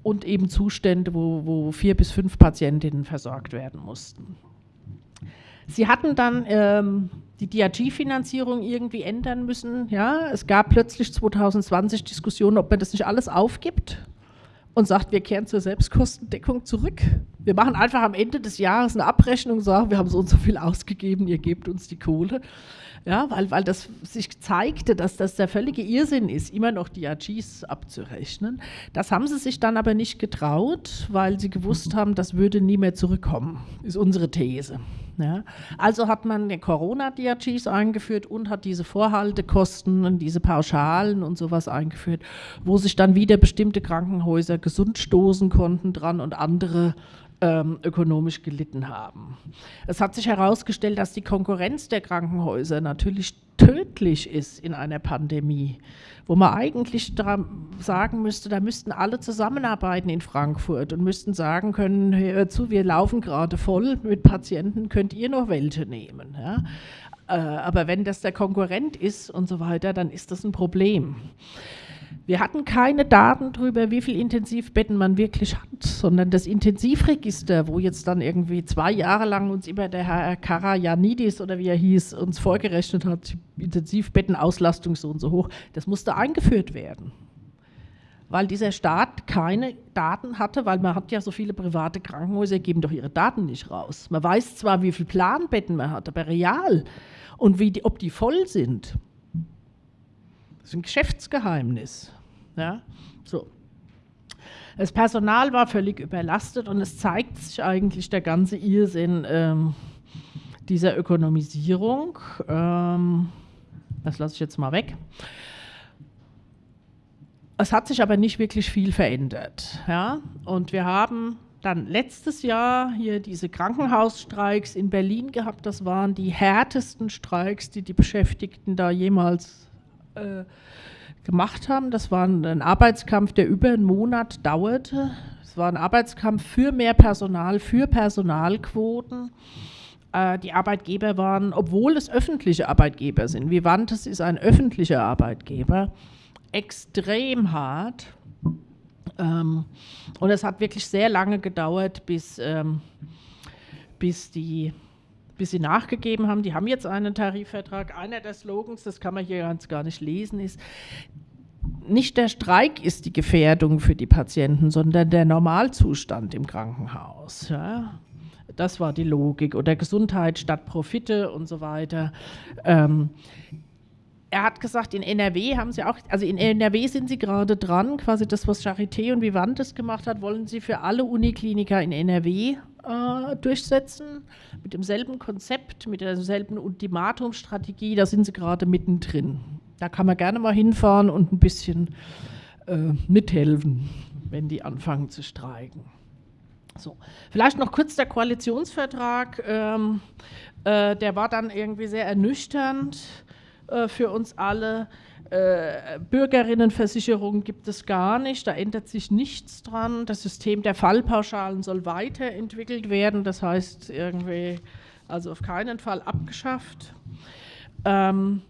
und eben Zustände, wo, wo vier bis fünf Patientinnen versorgt werden mussten. Sie hatten dann ähm, die DRG-Finanzierung irgendwie ändern müssen. Ja, es gab plötzlich 2020 Diskussionen, ob man das nicht alles aufgibt und sagt, wir kehren zur Selbstkostendeckung zurück. Wir machen einfach am Ende des Jahres eine Abrechnung und sagen, wir haben so und so viel ausgegeben, ihr gebt uns die Kohle. Ja, weil, weil das sich zeigte, dass das der völlige Irrsinn ist, immer noch die AGs abzurechnen. Das haben sie sich dann aber nicht getraut, weil sie gewusst haben, das würde nie mehr zurückkommen, ist unsere These. Ja. Also hat man die Corona-DRGs eingeführt und hat diese Vorhaltekosten und diese Pauschalen und sowas eingeführt, wo sich dann wieder bestimmte Krankenhäuser gesund stoßen konnten dran und andere ähm, ökonomisch gelitten haben. Es hat sich herausgestellt, dass die Konkurrenz der Krankenhäuser natürlich tödlich ist in einer Pandemie, wo man eigentlich sagen müsste, da müssten alle zusammenarbeiten in Frankfurt und müssten sagen können, hör zu, wir laufen gerade voll mit Patienten, könnt ihr noch welche nehmen. Ja? Äh, aber wenn das der Konkurrent ist und so weiter, dann ist das ein Problem. Wir hatten keine Daten darüber, wie viele Intensivbetten man wirklich hat, sondern das Intensivregister, wo jetzt dann irgendwie zwei Jahre lang uns immer der Herr Karajanidis oder wie er hieß, uns vorgerechnet hat, Intensivbettenauslastung so und so hoch, das musste eingeführt werden. Weil dieser Staat keine Daten hatte, weil man hat ja so viele private Krankenhäuser, geben doch ihre Daten nicht raus. Man weiß zwar, wie viele Planbetten man hat, aber real und wie die, ob die voll sind, das ist ein Geschäftsgeheimnis. Ja? So. Das Personal war völlig überlastet und es zeigt sich eigentlich der ganze Irrsinn ähm, dieser Ökonomisierung. Ähm, das lasse ich jetzt mal weg. Es hat sich aber nicht wirklich viel verändert. Ja? Und wir haben dann letztes Jahr hier diese Krankenhausstreiks in Berlin gehabt. Das waren die härtesten Streiks, die die Beschäftigten da jemals äh, gemacht haben. Das war ein Arbeitskampf, der über einen Monat dauerte. Es war ein Arbeitskampf für mehr Personal, für Personalquoten. Äh, die Arbeitgeber waren, obwohl es öffentliche Arbeitgeber sind, Vivantes ist ein öffentlicher Arbeitgeber, extrem hart. Ähm, und es hat wirklich sehr lange gedauert, bis, ähm, bis die bis sie nachgegeben haben. Die haben jetzt einen Tarifvertrag. Einer der Slogans, das kann man hier ganz gar nicht lesen, ist, nicht der Streik ist die Gefährdung für die Patienten, sondern der Normalzustand im Krankenhaus. Ja? Das war die Logik. Oder Gesundheit statt Profite und so weiter. Ähm, er hat gesagt, in NRW haben sie auch, also in NRW sind sie gerade dran, quasi das, was Charité und Vivantes gemacht hat, wollen sie für alle Unikliniker in NRW äh, durchsetzen, mit demselben Konzept, mit derselben Ultimatumstrategie, da sind sie gerade mittendrin. Da kann man gerne mal hinfahren und ein bisschen äh, mithelfen, wenn die anfangen zu streiken. So. Vielleicht noch kurz der Koalitionsvertrag, ähm, äh, der war dann irgendwie sehr ernüchternd äh, für uns alle. Äh, Bürgerinnenversicherung gibt es gar nicht, da ändert sich nichts dran. Das System der Fallpauschalen soll weiterentwickelt werden, das heißt irgendwie, also auf keinen Fall abgeschafft. Ähm,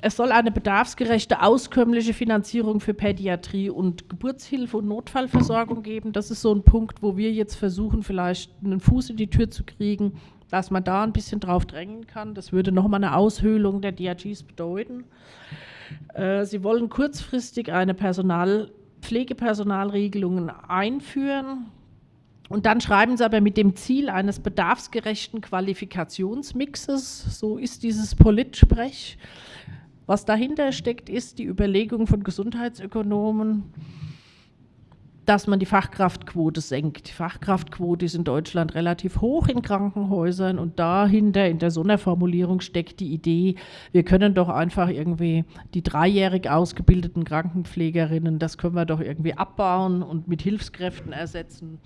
es soll eine bedarfsgerechte, auskömmliche Finanzierung für Pädiatrie und Geburtshilfe und Notfallversorgung geben. Das ist so ein Punkt, wo wir jetzt versuchen, vielleicht einen Fuß in die Tür zu kriegen, dass man da ein bisschen drauf drängen kann. Das würde nochmal eine Aushöhlung der DRGs bedeuten. Äh, sie wollen kurzfristig eine Personal, Pflegepersonalregelung einführen. Und dann schreiben sie aber mit dem Ziel eines bedarfsgerechten Qualifikationsmixes, so ist dieses Politsprech. Was dahinter steckt, ist die Überlegung von Gesundheitsökonomen, dass man die Fachkraftquote senkt. Die Fachkraftquote ist in Deutschland relativ hoch in Krankenhäusern und dahinter in der Sonderformulierung steckt die Idee, wir können doch einfach irgendwie die dreijährig ausgebildeten Krankenpflegerinnen, das können wir doch irgendwie abbauen und mit Hilfskräften ersetzen.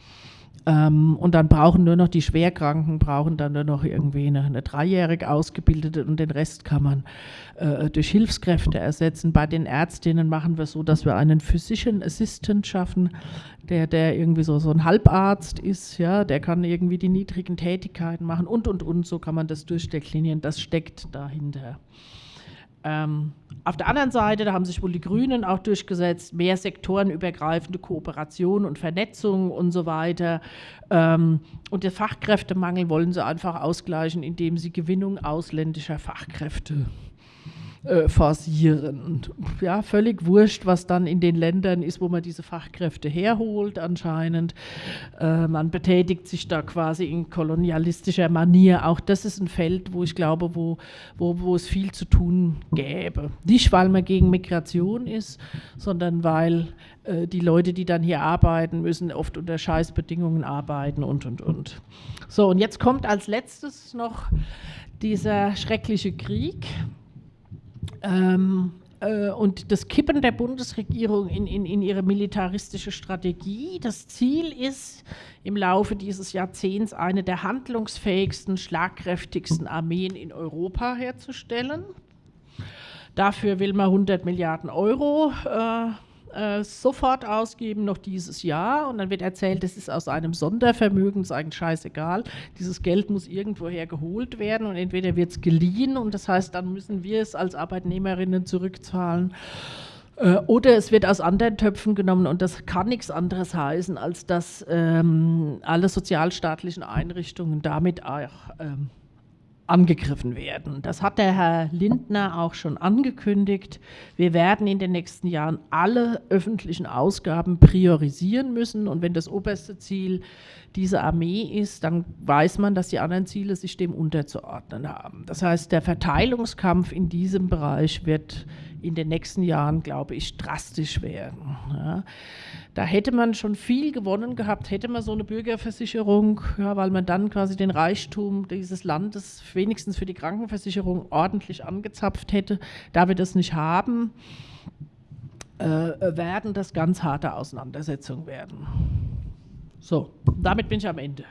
Ähm, und dann brauchen nur noch die Schwerkranken, brauchen dann nur noch irgendwie eine, eine dreijährig ausgebildete und den Rest kann man äh, durch Hilfskräfte ersetzen. Bei den Ärztinnen machen wir so, dass wir einen Physician Assistant schaffen, der, der irgendwie so, so ein Halbarzt ist, ja, der kann irgendwie die niedrigen Tätigkeiten machen und und und, so kann man das durchdeklinieren, das steckt dahinter. Ähm, auf der anderen Seite, da haben sich wohl die Grünen auch durchgesetzt, mehr sektorenübergreifende Kooperation und Vernetzung und so weiter. Ähm, und den Fachkräftemangel wollen sie einfach ausgleichen, indem sie Gewinnung ausländischer Fachkräfte äh, forcieren. Und, ja, völlig wurscht, was dann in den Ländern ist, wo man diese Fachkräfte herholt anscheinend. Äh, man betätigt sich da quasi in kolonialistischer Manier. Auch das ist ein Feld, wo ich glaube, wo, wo, wo es viel zu tun gäbe. Nicht, weil man gegen Migration ist, sondern weil äh, die Leute, die dann hier arbeiten, müssen oft unter Scheißbedingungen arbeiten und, und, und. So, und jetzt kommt als letztes noch dieser schreckliche Krieg ähm, äh, und das Kippen der Bundesregierung in, in, in ihre militaristische Strategie. Das Ziel ist, im Laufe dieses Jahrzehnts eine der handlungsfähigsten, schlagkräftigsten Armeen in Europa herzustellen. Dafür will man 100 Milliarden Euro äh, äh, sofort ausgeben, noch dieses Jahr. Und dann wird erzählt, das ist aus einem Sondervermögen, ist eigentlich scheißegal. Dieses Geld muss irgendwoher geholt werden und entweder wird es geliehen und das heißt, dann müssen wir es als Arbeitnehmerinnen zurückzahlen. Äh, oder es wird aus anderen Töpfen genommen und das kann nichts anderes heißen, als dass ähm, alle sozialstaatlichen Einrichtungen damit auch ähm, angegriffen werden. Das hat der Herr Lindner auch schon angekündigt. Wir werden in den nächsten Jahren alle öffentlichen Ausgaben priorisieren müssen. Und wenn das oberste Ziel diese Armee ist, dann weiß man, dass die anderen Ziele sich dem unterzuordnen haben. Das heißt, der Verteilungskampf in diesem Bereich wird in den nächsten Jahren, glaube ich, drastisch werden. Ja. Da hätte man schon viel gewonnen gehabt, hätte man so eine Bürgerversicherung, ja, weil man dann quasi den Reichtum dieses Landes wenigstens für die Krankenversicherung ordentlich angezapft hätte. Da wir das nicht haben, äh, werden das ganz harte Auseinandersetzungen werden. So, damit bin ich am Ende.